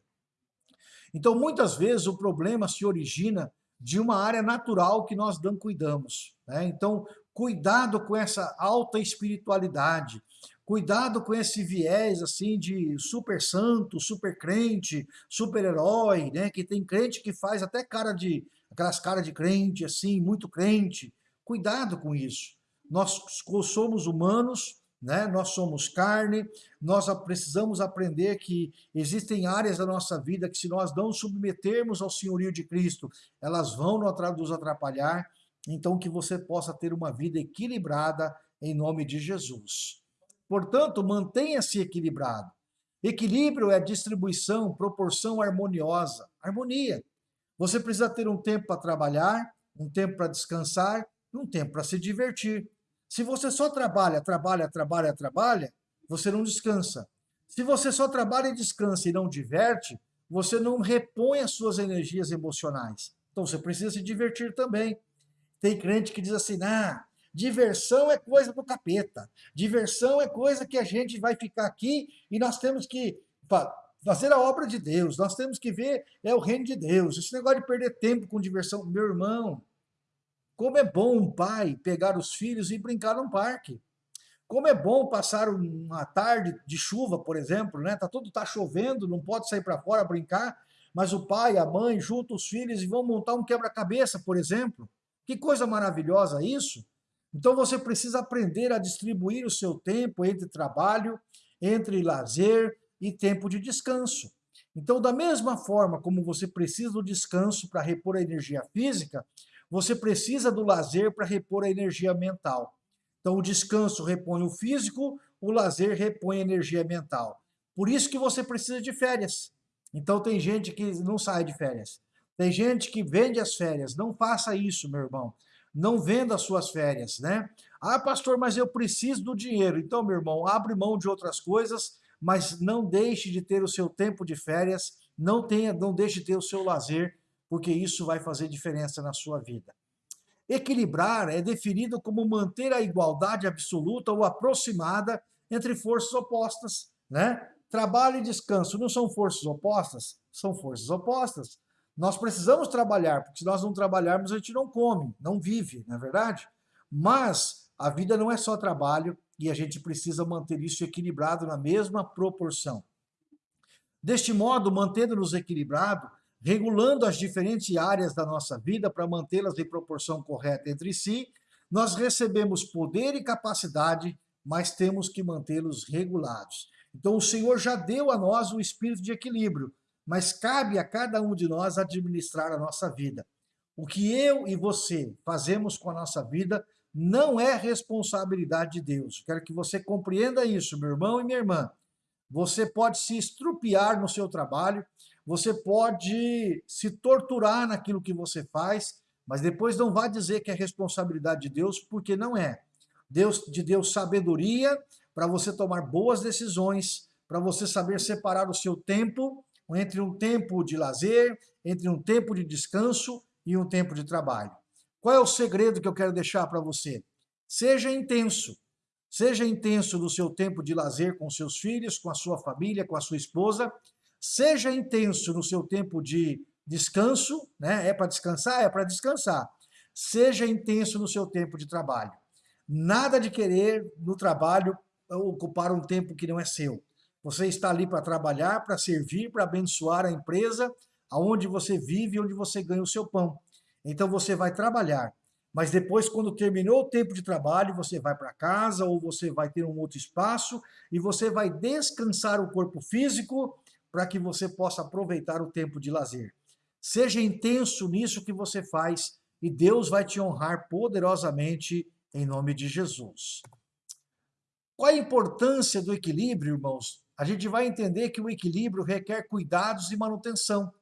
Então, muitas vezes o problema se origina de uma área natural que nós não cuidamos. Né? Então, cuidado com essa alta espiritualidade, cuidado com esse viés assim de super santo, super crente, super herói, né? Que tem crente que faz até cara de aquelas caras de crente assim, muito crente. Cuidado com isso. Nós somos humanos, né? Nós somos carne, nós precisamos aprender que existem áreas da nossa vida que se nós não submetermos ao senhorio de Cristo, elas vão nos atrapalhar, então que você possa ter uma vida equilibrada em nome de Jesus. Portanto, mantenha-se equilibrado. Equilíbrio é distribuição, proporção harmoniosa, harmonia. Você precisa ter um tempo para trabalhar, um tempo para descansar, um tempo para se divertir. Se você só trabalha, trabalha, trabalha, trabalha, você não descansa. Se você só trabalha e descansa e não diverte, você não repõe as suas energias emocionais. Então você precisa se divertir também. Tem crente que diz assim, ah, diversão é coisa do capeta. Diversão é coisa que a gente vai ficar aqui e nós temos que fazer a obra de Deus. Nós temos que ver é o reino de Deus. Esse negócio de perder tempo com diversão, meu irmão, como é bom um pai pegar os filhos e brincar num parque. Como é bom passar uma tarde de chuva, por exemplo, né? Tá tudo tá chovendo, não pode sair para fora brincar, mas o pai, a mãe juntam os filhos e vão montar um quebra-cabeça, por exemplo. Que coisa maravilhosa isso! Então você precisa aprender a distribuir o seu tempo entre trabalho, entre lazer e tempo de descanso. Então, da mesma forma como você precisa do descanso para repor a energia física, você precisa do lazer para repor a energia mental. Então, o descanso repõe o físico, o lazer repõe a energia mental. Por isso que você precisa de férias. Então, tem gente que não sai de férias. Tem gente que vende as férias. Não faça isso, meu irmão. Não venda as suas férias, né? Ah, pastor, mas eu preciso do dinheiro. Então, meu irmão, abre mão de outras coisas, mas não deixe de ter o seu tempo de férias, não tenha, não deixe de ter o seu lazer, porque isso vai fazer diferença na sua vida. Equilibrar é definido como manter a igualdade absoluta ou aproximada entre forças opostas. Né? Trabalho e descanso não são forças opostas? São forças opostas. Nós precisamos trabalhar, porque se nós não trabalharmos, a gente não come, não vive, não é verdade? Mas a vida não é só trabalho e a gente precisa manter isso equilibrado na mesma proporção. Deste modo, mantendo-nos equilibrado, regulando as diferentes áreas da nossa vida para mantê-las em proporção correta entre si, nós recebemos poder e capacidade, mas temos que mantê-los regulados. Então o Senhor já deu a nós o espírito de equilíbrio, mas cabe a cada um de nós administrar a nossa vida. O que eu e você fazemos com a nossa vida não é responsabilidade de Deus. Quero que você compreenda isso, meu irmão e minha irmã. Você pode se estrupiar no seu trabalho, você pode se torturar naquilo que você faz, mas depois não vá dizer que é responsabilidade de Deus, porque não é. Deus de Deus sabedoria para você tomar boas decisões, para você saber separar o seu tempo entre um tempo de lazer, entre um tempo de descanso e um tempo de trabalho. Qual é o segredo que eu quero deixar para você? Seja intenso. Seja intenso no seu tempo de lazer com seus filhos, com a sua família, com a sua esposa, Seja intenso no seu tempo de descanso, né? É para descansar? É para descansar. Seja intenso no seu tempo de trabalho. Nada de querer no trabalho ocupar um tempo que não é seu. Você está ali para trabalhar, para servir, para abençoar a empresa, aonde você vive, onde você ganha o seu pão. Então você vai trabalhar. Mas depois, quando terminou o tempo de trabalho, você vai para casa ou você vai ter um outro espaço e você vai descansar o corpo físico para que você possa aproveitar o tempo de lazer. Seja intenso nisso que você faz e Deus vai te honrar poderosamente em nome de Jesus. Qual a importância do equilíbrio, irmãos? A gente vai entender que o equilíbrio requer cuidados e manutenção.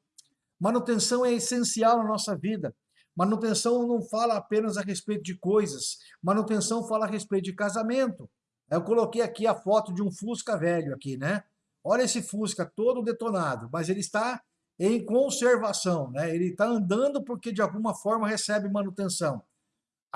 Manutenção é essencial na nossa vida. Manutenção não fala apenas a respeito de coisas, manutenção fala a respeito de casamento. Eu coloquei aqui a foto de um Fusca velho aqui, né? Olha esse Fusca todo detonado, mas ele está em conservação, né? Ele está andando porque de alguma forma recebe manutenção.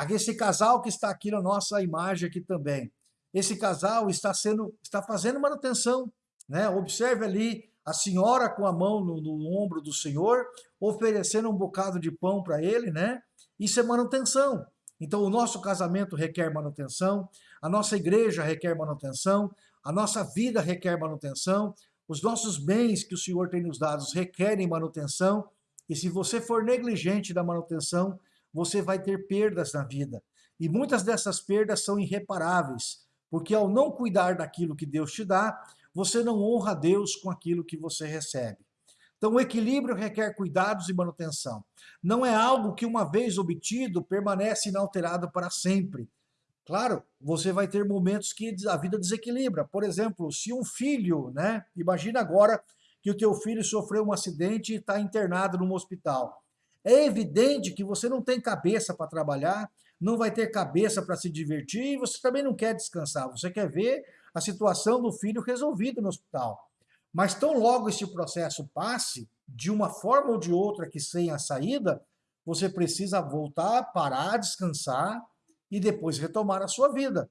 Esse casal que está aqui na nossa imagem aqui também. Esse casal está sendo, está fazendo manutenção, né? Observe ali a senhora com a mão no, no ombro do senhor, oferecendo um bocado de pão para ele, né? Isso é manutenção. Então o nosso casamento requer manutenção, a nossa igreja requer manutenção, a nossa vida requer manutenção, os nossos bens que o Senhor tem nos dado requerem manutenção, e se você for negligente da manutenção, você vai ter perdas na vida. E muitas dessas perdas são irreparáveis, porque ao não cuidar daquilo que Deus te dá, você não honra Deus com aquilo que você recebe. Então, o equilíbrio requer cuidados e manutenção. Não é algo que, uma vez obtido, permanece inalterado para sempre. Claro, você vai ter momentos que a vida desequilibra. Por exemplo, se um filho, né? Imagina agora que o teu filho sofreu um acidente e está internado num hospital. É evidente que você não tem cabeça para trabalhar, não vai ter cabeça para se divertir e você também não quer descansar. Você quer ver a situação do filho resolvida no hospital. Mas tão logo esse processo passe, de uma forma ou de outra que sem a saída, você precisa voltar, parar, descansar, e depois retomar a sua vida.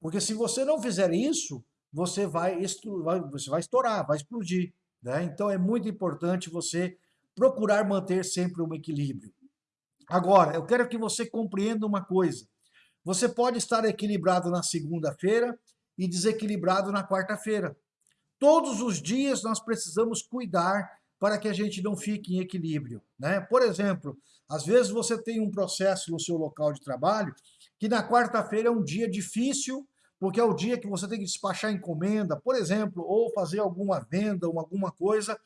Porque se você não fizer isso, você vai, você vai estourar, vai explodir. Né? Então é muito importante você procurar manter sempre um equilíbrio. Agora, eu quero que você compreenda uma coisa. Você pode estar equilibrado na segunda-feira e desequilibrado na quarta-feira. Todos os dias nós precisamos cuidar para que a gente não fique em equilíbrio. Né? Por exemplo, às vezes você tem um processo no seu local de trabalho que na quarta-feira é um dia difícil, porque é o dia que você tem que despachar encomenda, por exemplo, ou fazer alguma venda, ou alguma coisa,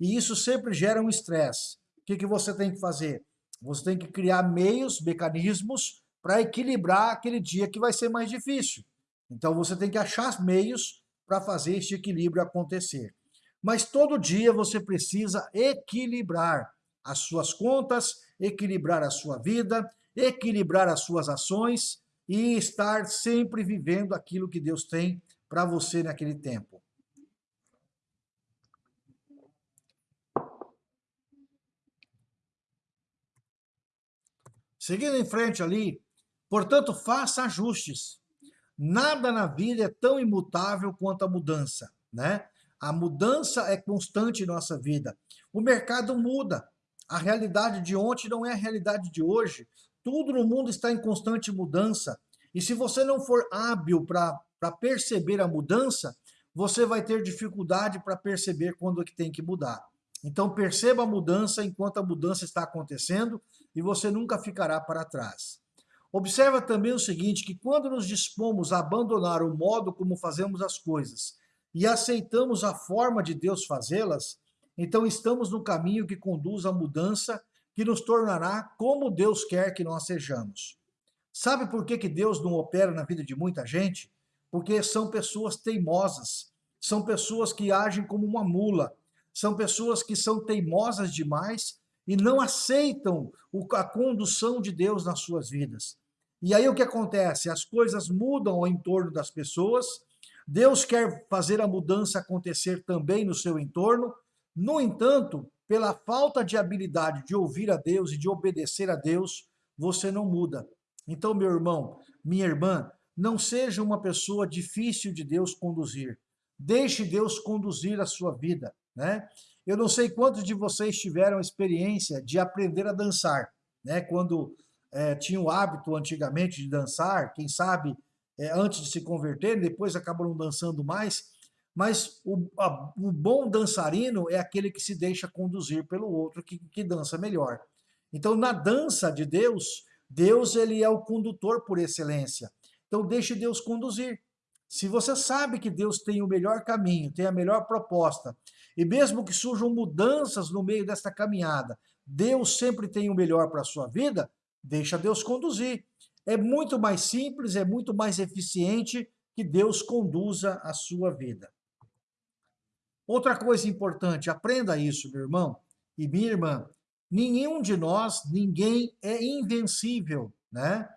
e isso sempre gera um estresse. O que, que você tem que fazer? Você tem que criar meios, mecanismos, para equilibrar aquele dia que vai ser mais difícil. Então você tem que achar meios para fazer este equilíbrio acontecer. Mas todo dia você precisa equilibrar as suas contas, equilibrar a sua vida, equilibrar as suas ações e estar sempre vivendo aquilo que Deus tem para você naquele tempo. Seguindo em frente ali, portanto, faça ajustes. Nada na vida é tão imutável quanto a mudança, né? A mudança é constante em nossa vida. O mercado muda. A realidade de ontem não é a realidade de hoje. Tudo no mundo está em constante mudança. E se você não for hábil para perceber a mudança, você vai ter dificuldade para perceber quando é que tem que mudar. Então perceba a mudança enquanto a mudança está acontecendo e você nunca ficará para trás. Observa também o seguinte, que quando nos dispomos a abandonar o modo como fazemos as coisas e aceitamos a forma de Deus fazê-las, então estamos no caminho que conduz à mudança que nos tornará como Deus quer que nós sejamos. Sabe por que, que Deus não opera na vida de muita gente? Porque são pessoas teimosas, são pessoas que agem como uma mula, são pessoas que são teimosas demais e não aceitam a condução de Deus nas suas vidas. E aí o que acontece? As coisas mudam ao entorno das pessoas, Deus quer fazer a mudança acontecer também no seu entorno, no entanto, pela falta de habilidade de ouvir a Deus e de obedecer a Deus, você não muda. Então, meu irmão, minha irmã, não seja uma pessoa difícil de Deus conduzir. Deixe Deus conduzir a sua vida, né? Eu não sei quantos de vocês tiveram a experiência de aprender a dançar, né? Quando é, tinha o hábito antigamente de dançar, quem sabe é, antes de se converter, depois acabam dançando mais. Mas o, a, o, bom dançarino é aquele que se deixa conduzir pelo outro, que, que dança melhor. Então, na dança de Deus, Deus ele é o condutor por excelência. Então, deixe Deus conduzir. Se você sabe que Deus tem o melhor caminho, tem a melhor proposta, e mesmo que surjam mudanças no meio desta caminhada, Deus sempre tem o melhor para a sua vida, Deixa Deus conduzir. É muito mais simples, é muito mais eficiente que Deus conduza a sua vida. Outra coisa importante, aprenda isso, meu irmão e minha irmã. Nenhum de nós, ninguém é invencível, né?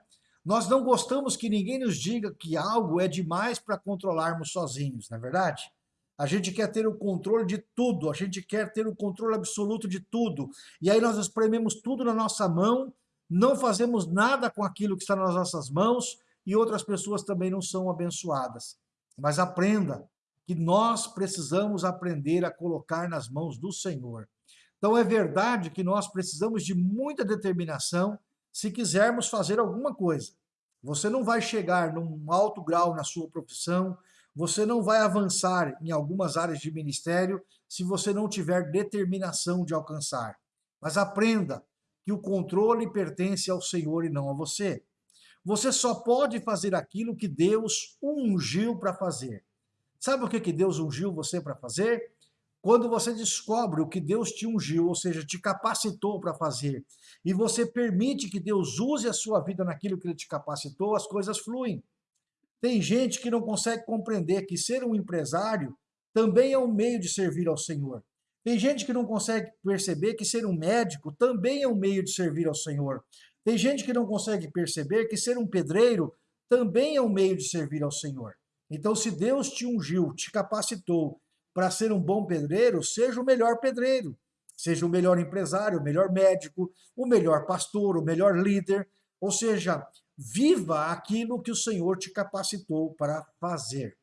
Nós não gostamos que ninguém nos diga que algo é demais para controlarmos sozinhos, não é verdade? A gente quer ter o controle de tudo, a gente quer ter o controle absoluto de tudo. E aí nós esprememos tudo na nossa mão, não fazemos nada com aquilo que está nas nossas mãos e outras pessoas também não são abençoadas. Mas aprenda que nós precisamos aprender a colocar nas mãos do Senhor. Então é verdade que nós precisamos de muita determinação se quisermos fazer alguma coisa. Você não vai chegar num alto grau na sua profissão, você não vai avançar em algumas áreas de ministério se você não tiver determinação de alcançar. Mas aprenda que o controle pertence ao Senhor e não a você. Você só pode fazer aquilo que Deus ungiu para fazer. Sabe o que, que Deus ungiu você para fazer? Quando você descobre o que Deus te ungiu, ou seja, te capacitou para fazer, e você permite que Deus use a sua vida naquilo que Ele te capacitou, as coisas fluem. Tem gente que não consegue compreender que ser um empresário também é um meio de servir ao Senhor. Tem gente que não consegue perceber que ser um médico também é um meio de servir ao Senhor. Tem gente que não consegue perceber que ser um pedreiro também é um meio de servir ao Senhor. Então, se Deus te ungiu, te capacitou para ser um bom pedreiro, seja o melhor pedreiro, seja o melhor empresário, o melhor médico, o melhor pastor, o melhor líder, ou seja, viva aquilo que o Senhor te capacitou para fazer.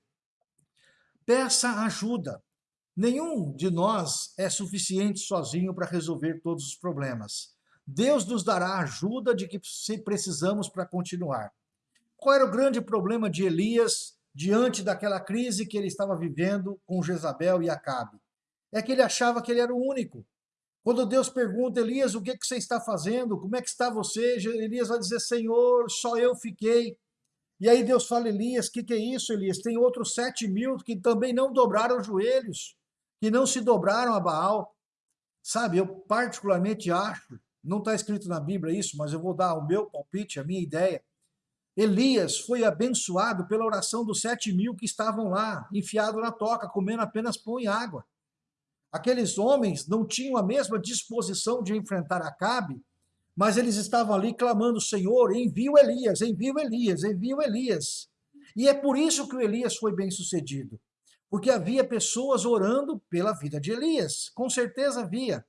Peça ajuda. Nenhum de nós é suficiente sozinho para resolver todos os problemas. Deus nos dará ajuda de que precisamos para continuar. Qual era o grande problema de Elias diante daquela crise que ele estava vivendo com Jezabel e Acabe. É que ele achava que ele era o único. Quando Deus pergunta, Elias, o que, que você está fazendo? Como é que está você? Elias vai dizer, Senhor, só eu fiquei. E aí Deus fala, Elias, o que, que é isso, Elias? Tem outros sete mil que também não dobraram os joelhos, que não se dobraram a Baal. Sabe, eu particularmente acho, não está escrito na Bíblia isso, mas eu vou dar o meu palpite, a minha ideia, Elias foi abençoado pela oração dos sete mil que estavam lá, enfiado na toca, comendo apenas pão e água. Aqueles homens não tinham a mesma disposição de enfrentar Acabe, mas eles estavam ali clamando, Senhor, envia o Elias, envia o Elias, envia o Elias. E é por isso que o Elias foi bem sucedido, porque havia pessoas orando pela vida de Elias, com certeza havia.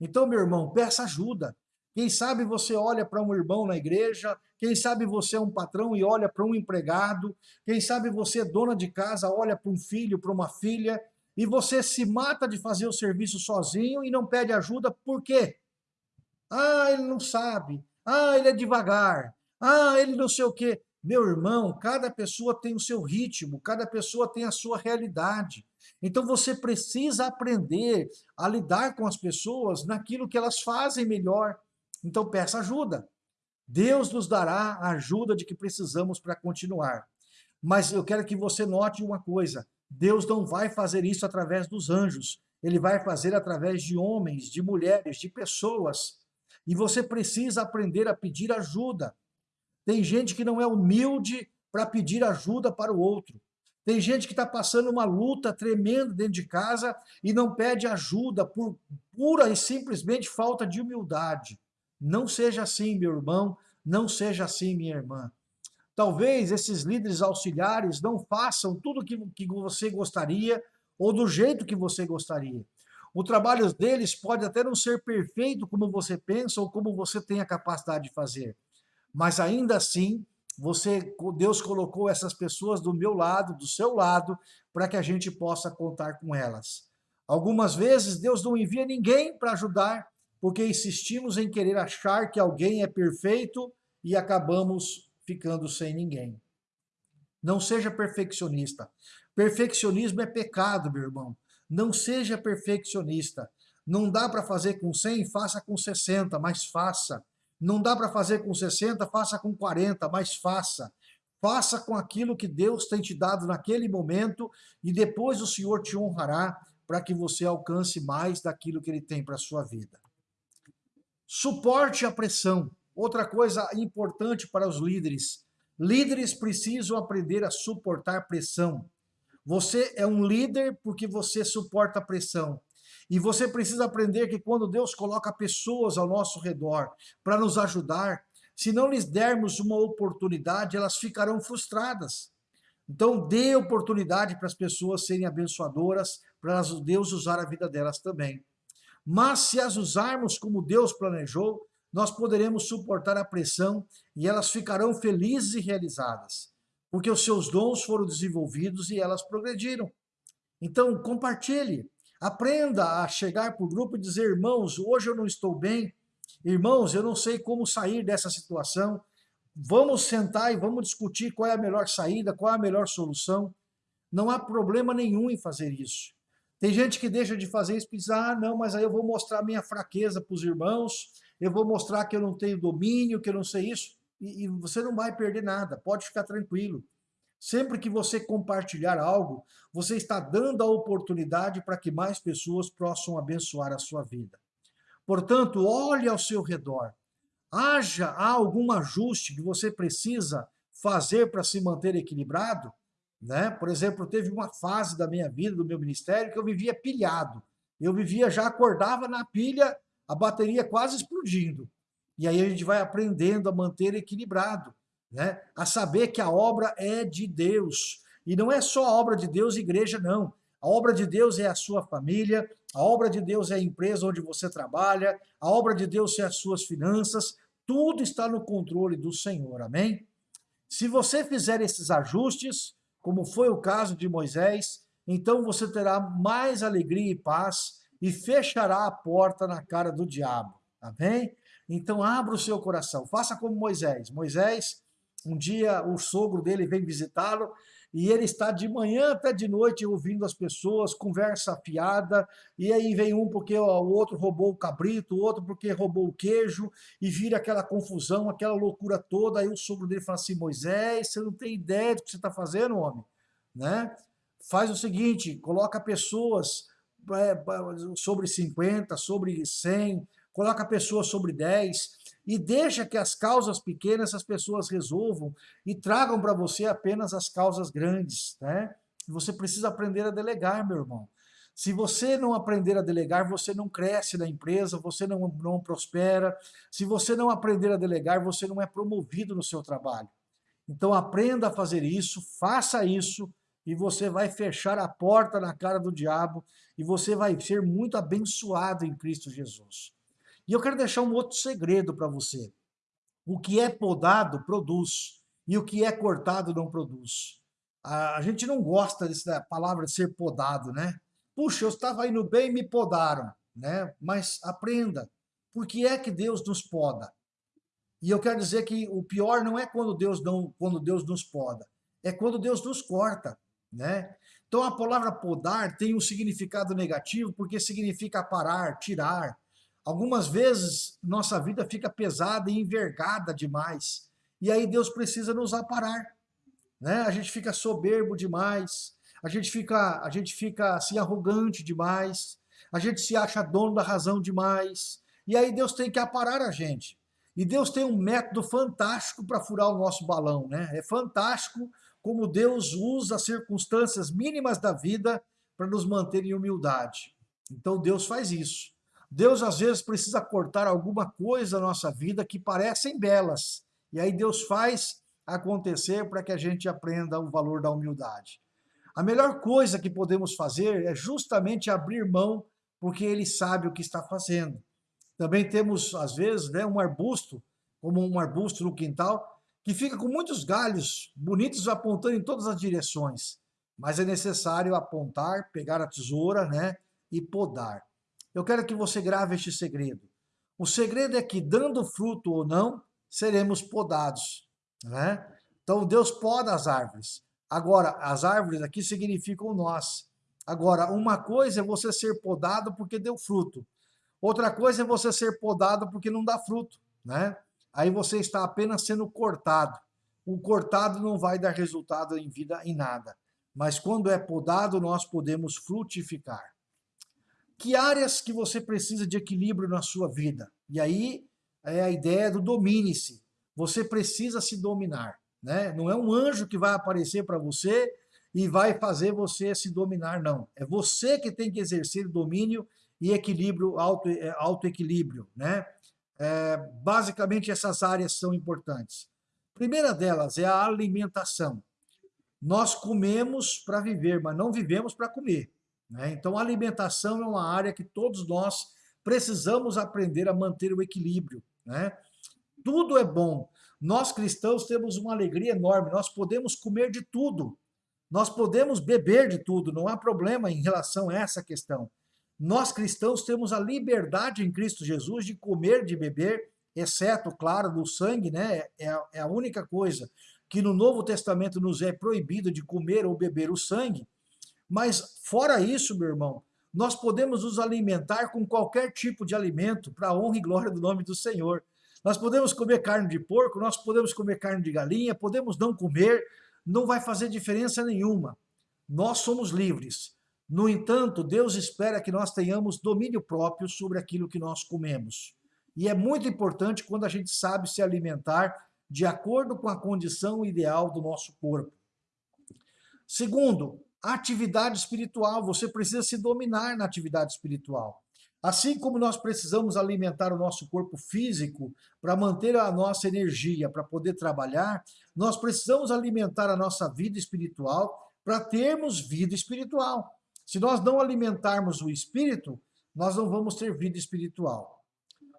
Então, meu irmão, peça ajuda. Quem sabe você olha para um irmão na igreja, quem sabe você é um patrão e olha para um empregado, quem sabe você é dona de casa, olha para um filho, para uma filha, e você se mata de fazer o serviço sozinho e não pede ajuda, por quê? Ah, ele não sabe. Ah, ele é devagar. Ah, ele não sei o quê. Meu irmão, cada pessoa tem o seu ritmo, cada pessoa tem a sua realidade. Então você precisa aprender a lidar com as pessoas naquilo que elas fazem melhor. Então peça ajuda. Deus nos dará a ajuda de que precisamos para continuar. Mas eu quero que você note uma coisa, Deus não vai fazer isso através dos anjos, ele vai fazer através de homens, de mulheres, de pessoas. E você precisa aprender a pedir ajuda. Tem gente que não é humilde para pedir ajuda para o outro. Tem gente que está passando uma luta tremenda dentro de casa e não pede ajuda por pura e simplesmente falta de humildade. Não seja assim, meu irmão, não seja assim, minha irmã. Talvez esses líderes auxiliares não façam tudo que, que você gostaria ou do jeito que você gostaria. O trabalho deles pode até não ser perfeito como você pensa ou como você tem a capacidade de fazer. Mas ainda assim, você, Deus colocou essas pessoas do meu lado, do seu lado, para que a gente possa contar com elas. Algumas vezes Deus não envia ninguém para ajudar, porque insistimos em querer achar que alguém é perfeito e acabamos ficando sem ninguém. Não seja perfeccionista. Perfeccionismo é pecado, meu irmão. Não seja perfeccionista. Não dá para fazer com 100, faça com 60, mas faça. Não dá para fazer com 60, faça com 40, mas faça. Faça com aquilo que Deus tem te dado naquele momento e depois o Senhor te honrará para que você alcance mais daquilo que Ele tem para a sua vida. Suporte a pressão. Outra coisa importante para os líderes. Líderes precisam aprender a suportar pressão. Você é um líder porque você suporta pressão. E você precisa aprender que quando Deus coloca pessoas ao nosso redor para nos ajudar, se não lhes dermos uma oportunidade, elas ficarão frustradas. Então, dê oportunidade para as pessoas serem abençoadoras, para Deus usar a vida delas também. Mas se as usarmos como Deus planejou, nós poderemos suportar a pressão e elas ficarão felizes e realizadas, porque os seus dons foram desenvolvidos e elas progrediram. Então, compartilhe, aprenda a chegar para o grupo e dizer, irmãos, hoje eu não estou bem, irmãos, eu não sei como sair dessa situação, vamos sentar e vamos discutir qual é a melhor saída, qual é a melhor solução. Não há problema nenhum em fazer isso. Tem gente que deixa de fazer isso e diz, ah, não, mas aí eu vou mostrar minha fraqueza para os irmãos, eu vou mostrar que eu não tenho domínio, que eu não sei isso, e, e você não vai perder nada, pode ficar tranquilo. Sempre que você compartilhar algo, você está dando a oportunidade para que mais pessoas possam abençoar a sua vida. Portanto, olhe ao seu redor, haja algum ajuste que você precisa fazer para se manter equilibrado, né? Por exemplo, teve uma fase da minha vida, do meu ministério, que eu vivia pilhado. Eu vivia, já acordava na pilha, a bateria quase explodindo. E aí a gente vai aprendendo a manter equilibrado, né? A saber que a obra é de Deus. E não é só a obra de Deus, igreja, não. A obra de Deus é a sua família, a obra de Deus é a empresa onde você trabalha, a obra de Deus é as suas finanças, tudo está no controle do Senhor, amém? Se você fizer esses ajustes, como foi o caso de Moisés, então você terá mais alegria e paz e fechará a porta na cara do diabo, amém? Então abra o seu coração, faça como Moisés. Moisés, um dia o sogro dele vem visitá-lo e ele está de manhã até de noite ouvindo as pessoas, conversa fiada, e aí vem um porque o outro roubou o cabrito, o outro porque roubou o queijo, e vira aquela confusão, aquela loucura toda, aí o sogro dele fala assim, Moisés, você não tem ideia do que você está fazendo, homem, né? Faz o seguinte, coloca pessoas é, sobre 50, sobre 100, coloca pessoas sobre 10, e deixa que as causas pequenas as pessoas resolvam e tragam para você apenas as causas grandes, né? Você precisa aprender a delegar, meu irmão. Se você não aprender a delegar, você não cresce na empresa, você não, não prospera. Se você não aprender a delegar, você não é promovido no seu trabalho. Então aprenda a fazer isso, faça isso, e você vai fechar a porta na cara do diabo, e você vai ser muito abençoado em Cristo Jesus. E eu quero deixar um outro segredo para você. O que é podado, produz. E o que é cortado, não produz. A gente não gosta dessa palavra de ser podado, né? Puxa, eu estava indo bem e me podaram, né? Mas aprenda, por que é que Deus nos poda? E eu quero dizer que o pior não é quando Deus, não, quando Deus nos poda, é quando Deus nos corta, né? Então a palavra podar tem um significado negativo porque significa parar, tirar, Algumas vezes nossa vida fica pesada e envergada demais. E aí Deus precisa nos aparar. Né? A gente fica soberbo demais, a gente fica, a gente fica assim arrogante demais, a gente se acha dono da razão demais. E aí Deus tem que aparar a gente. E Deus tem um método fantástico para furar o nosso balão. Né? É fantástico como Deus usa as circunstâncias mínimas da vida para nos manter em humildade. Então Deus faz isso. Deus às vezes precisa cortar alguma coisa na nossa vida que parecem belas. E aí Deus faz acontecer para que a gente aprenda o valor da humildade. A melhor coisa que podemos fazer é justamente abrir mão, porque Ele sabe o que está fazendo. Também temos, às vezes, né, um arbusto, como um arbusto no quintal, que fica com muitos galhos bonitos apontando em todas as direções. Mas é necessário apontar, pegar a tesoura né, e podar. Eu quero que você grave este segredo. O segredo é que, dando fruto ou não, seremos podados. Né? Então, Deus poda as árvores. Agora, as árvores aqui significam nós. Agora, uma coisa é você ser podado porque deu fruto. Outra coisa é você ser podado porque não dá fruto. Né? Aí você está apenas sendo cortado. O cortado não vai dar resultado em vida em nada. Mas quando é podado, nós podemos frutificar. Que áreas que você precisa de equilíbrio na sua vida? E aí, é a ideia do domine-se. Você precisa se dominar. Né? Não é um anjo que vai aparecer para você e vai fazer você se dominar, não. É você que tem que exercer domínio e equilíbrio, auto, é, auto-equilíbrio. Né? É, basicamente, essas áreas são importantes. Primeira delas é a alimentação. Nós comemos para viver, mas não vivemos para comer. Né? Então, a alimentação é uma área que todos nós precisamos aprender a manter o equilíbrio. Né? Tudo é bom, nós cristãos temos uma alegria enorme, nós podemos comer de tudo, nós podemos beber de tudo, não há problema em relação a essa questão. Nós cristãos temos a liberdade em Cristo Jesus de comer, de beber, exceto, claro, do sangue, né? É, é a única coisa que no Novo Testamento nos é proibido de comer ou beber o sangue. Mas fora isso, meu irmão, nós podemos nos alimentar com qualquer tipo de alimento para a honra e glória do nome do Senhor. Nós podemos comer carne de porco, nós podemos comer carne de galinha, podemos não comer, não vai fazer diferença nenhuma. Nós somos livres. No entanto, Deus espera que nós tenhamos domínio próprio sobre aquilo que nós comemos. E é muito importante quando a gente sabe se alimentar de acordo com a condição ideal do nosso corpo. Segundo, atividade espiritual. Você precisa se dominar na atividade espiritual. Assim como nós precisamos alimentar o nosso corpo físico para manter a nossa energia, para poder trabalhar, nós precisamos alimentar a nossa vida espiritual para termos vida espiritual. Se nós não alimentarmos o espírito, nós não vamos ter vida espiritual.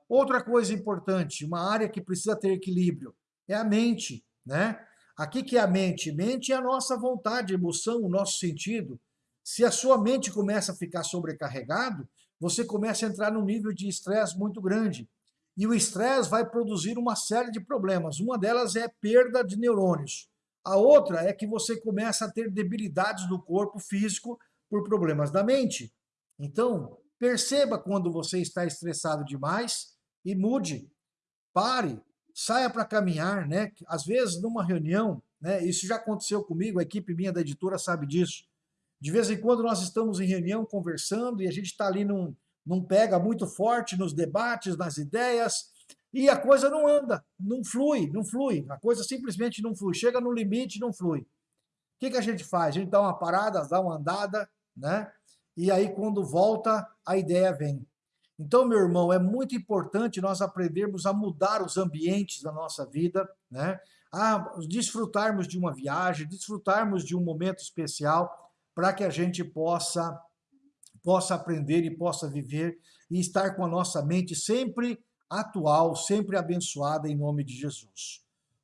Outra coisa importante, uma área que precisa ter equilíbrio, é a mente, né? Aqui que é a mente? Mente é a nossa vontade, emoção, o nosso sentido. Se a sua mente começa a ficar sobrecarregado, você começa a entrar num nível de estresse muito grande. E o estresse vai produzir uma série de problemas. Uma delas é perda de neurônios. A outra é que você começa a ter debilidades do corpo físico por problemas da mente. Então, perceba quando você está estressado demais e mude. Pare, saia para caminhar, né? Às vezes, numa reunião, né? Isso já aconteceu comigo, a equipe minha da editora sabe disso. De vez em quando nós estamos em reunião conversando e a gente está ali num, num pega muito forte nos debates, nas ideias, e a coisa não anda, não flui, não flui. A coisa simplesmente não flui. Chega no limite não flui. O que, que a gente faz? A gente dá uma parada, dá uma andada, né? E aí quando volta, a ideia vem. Então, meu irmão, é muito importante nós aprendermos a mudar os ambientes da nossa vida, né? A desfrutarmos de uma viagem, desfrutarmos de um momento especial, para que a gente possa, possa aprender e possa viver e estar com a nossa mente sempre atual, sempre abençoada em nome de Jesus.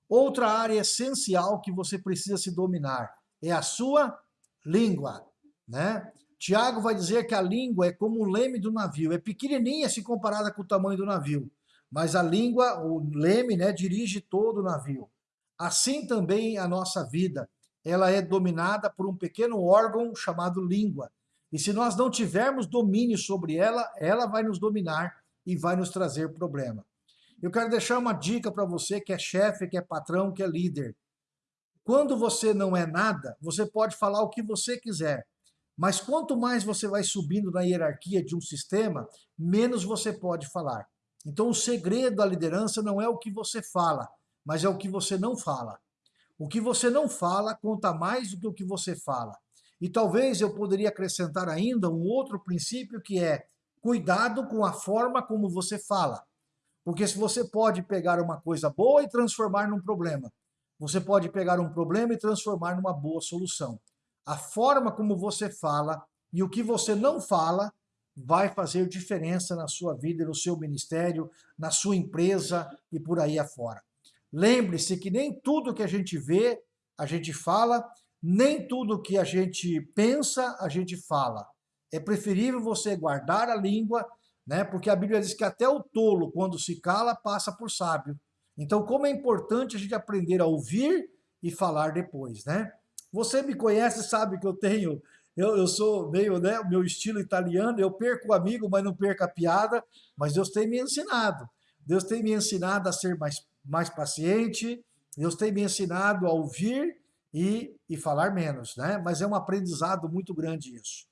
Outra área essencial que você precisa se dominar é a sua língua, né? Tiago vai dizer que a língua é como o leme do navio, é pequenininha se comparada com o tamanho do navio, mas a língua, o leme, né, dirige todo o navio. Assim também a nossa vida ela é dominada por um pequeno órgão chamado língua. E se nós não tivermos domínio sobre ela, ela vai nos dominar e vai nos trazer problema. Eu quero deixar uma dica para você que é chefe, que é patrão, que é líder. Quando você não é nada, você pode falar o que você quiser. Mas quanto mais você vai subindo na hierarquia de um sistema, menos você pode falar. Então o segredo da liderança não é o que você fala, mas é o que você não fala. O que você não fala conta mais do que o que você fala. E talvez eu poderia acrescentar ainda um outro princípio que é cuidado com a forma como você fala. Porque se você pode pegar uma coisa boa e transformar num problema. Você pode pegar um problema e transformar numa boa solução. A forma como você fala e o que você não fala vai fazer diferença na sua vida, no seu ministério, na sua empresa e por aí afora. Lembre-se que nem tudo que a gente vê, a gente fala, nem tudo que a gente pensa, a gente fala. É preferível você guardar a língua, né? porque a Bíblia diz que até o tolo, quando se cala, passa por sábio. Então, como é importante a gente aprender a ouvir e falar depois, né? Você me conhece, sabe que eu tenho, eu, eu sou meio, né, o meu estilo italiano, eu perco o amigo, mas não perco a piada, mas Deus tem me ensinado. Deus tem me ensinado a ser mais mais paciente, Deus tem me ensinado a ouvir e, e falar menos, né? Mas é um aprendizado muito grande isso.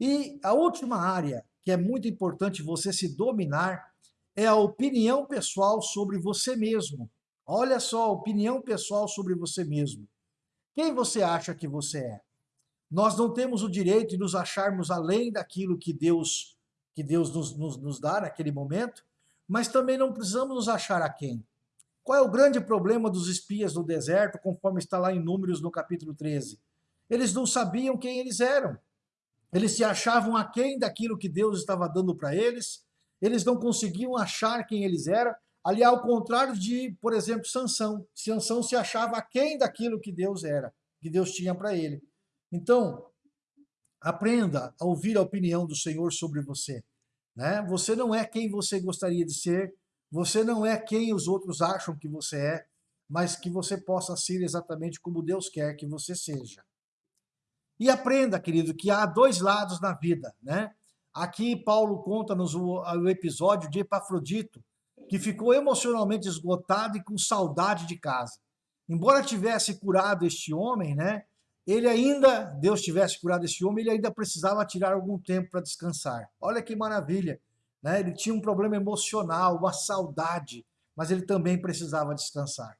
E a última área que é muito importante você se dominar é a opinião pessoal sobre você mesmo. Olha só, opinião pessoal sobre você mesmo. Quem você acha que você é? Nós não temos o direito de nos acharmos além daquilo que Deus, que Deus nos, nos, nos dá naquele momento, mas também não precisamos nos achar a quem. Qual é o grande problema dos espias do deserto, conforme está lá em Números no capítulo 13? Eles não sabiam quem eles eram. Eles se achavam aquém daquilo que Deus estava dando para eles, eles não conseguiam achar quem eles eram, ali ao contrário de, por exemplo, Sansão. Sansão se achava aquém daquilo que Deus era, que Deus tinha para ele. Então, aprenda a ouvir a opinião do Senhor sobre você. Né? Você não é quem você gostaria de ser, você não é quem os outros acham que você é, mas que você possa ser exatamente como Deus quer que você seja. E aprenda, querido, que há dois lados na vida, né? Aqui Paulo conta-nos o, o episódio de Epafrodito, que ficou emocionalmente esgotado e com saudade de casa. Embora tivesse curado este homem, né? Ele ainda, Deus tivesse curado este homem, ele ainda precisava tirar algum tempo para descansar. Olha que maravilha. Né? Ele tinha um problema emocional, uma saudade, mas ele também precisava descansar.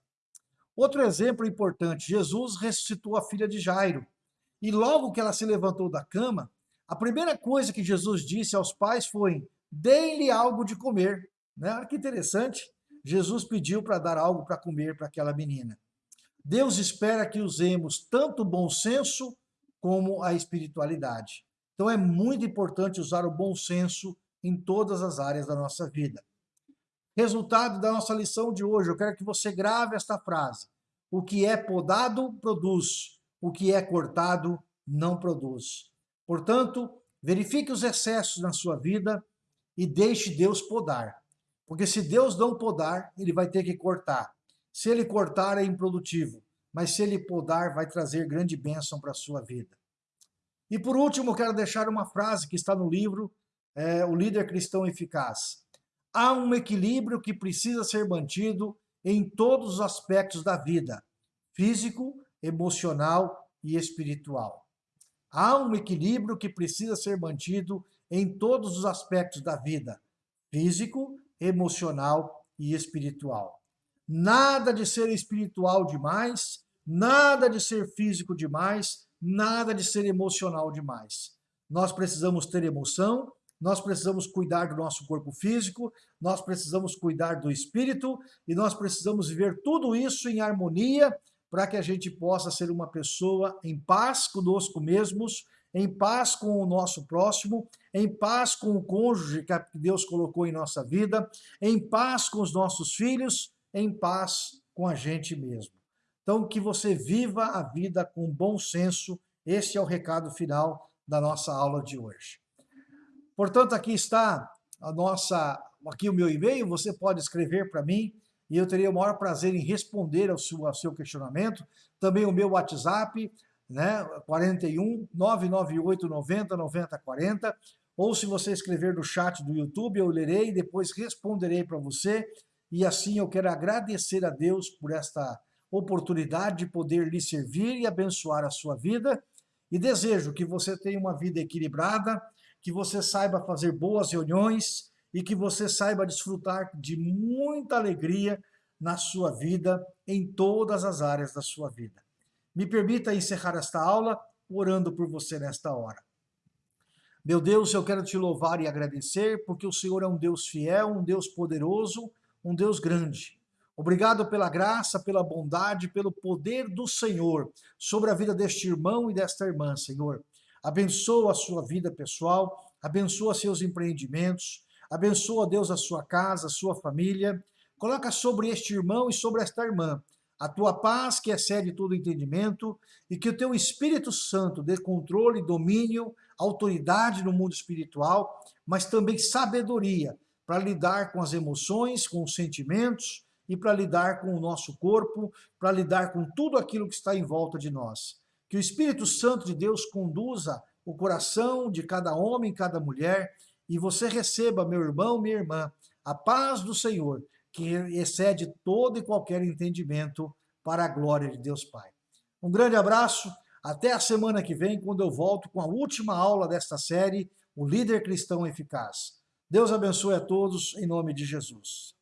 Outro exemplo importante, Jesus ressuscitou a filha de Jairo. E logo que ela se levantou da cama, a primeira coisa que Jesus disse aos pais foi, deem-lhe algo de comer. Né? Olha que interessante, Jesus pediu para dar algo para comer para aquela menina. Deus espera que usemos tanto o bom senso como a espiritualidade. Então é muito importante usar o bom senso em todas as áreas da nossa vida. Resultado da nossa lição de hoje, eu quero que você grave esta frase. O que é podado, produz. O que é cortado, não produz. Portanto, verifique os excessos na sua vida e deixe Deus podar. Porque se Deus não podar, ele vai ter que cortar. Se ele cortar, é improdutivo. Mas se ele podar, vai trazer grande bênção para a sua vida. E por último, quero deixar uma frase que está no livro é, o líder cristão eficaz. Há um equilíbrio que precisa ser mantido em todos os aspectos da vida, físico, emocional e espiritual. Há um equilíbrio que precisa ser mantido em todos os aspectos da vida, físico, emocional e espiritual. Nada de ser espiritual demais, nada de ser físico demais, nada de ser emocional demais. Nós precisamos ter emoção, nós precisamos cuidar do nosso corpo físico, nós precisamos cuidar do espírito e nós precisamos viver tudo isso em harmonia para que a gente possa ser uma pessoa em paz conosco mesmos, em paz com o nosso próximo, em paz com o cônjuge que Deus colocou em nossa vida, em paz com os nossos filhos, em paz com a gente mesmo. Então, que você viva a vida com bom senso. Esse é o recado final da nossa aula de hoje. Portanto, aqui está a nossa, aqui o meu e-mail, você pode escrever para mim e eu teria o maior prazer em responder ao seu, ao seu questionamento. Também o meu WhatsApp, né, 41 998 90 90 40, ou se você escrever no chat do YouTube, eu lerei e depois responderei para você. E assim eu quero agradecer a Deus por esta oportunidade de poder lhe servir e abençoar a sua vida. E desejo que você tenha uma vida equilibrada, que você saiba fazer boas reuniões e que você saiba desfrutar de muita alegria na sua vida, em todas as áreas da sua vida. Me permita encerrar esta aula orando por você nesta hora. Meu Deus, eu quero te louvar e agradecer, porque o Senhor é um Deus fiel, um Deus poderoso, um Deus grande. Obrigado pela graça, pela bondade, pelo poder do Senhor sobre a vida deste irmão e desta irmã, Senhor abençoa a sua vida pessoal, abençoa seus empreendimentos, abençoa, Deus, a sua casa, a sua família. Coloca sobre este irmão e sobre esta irmã a tua paz que excede todo entendimento e que o teu Espírito Santo dê controle, domínio, autoridade no mundo espiritual, mas também sabedoria para lidar com as emoções, com os sentimentos e para lidar com o nosso corpo, para lidar com tudo aquilo que está em volta de nós. Que o Espírito Santo de Deus conduza o coração de cada homem, cada mulher, e você receba, meu irmão, minha irmã, a paz do Senhor, que excede todo e qualquer entendimento para a glória de Deus Pai. Um grande abraço, até a semana que vem, quando eu volto com a última aula desta série, O Líder Cristão Eficaz. Deus abençoe a todos, em nome de Jesus.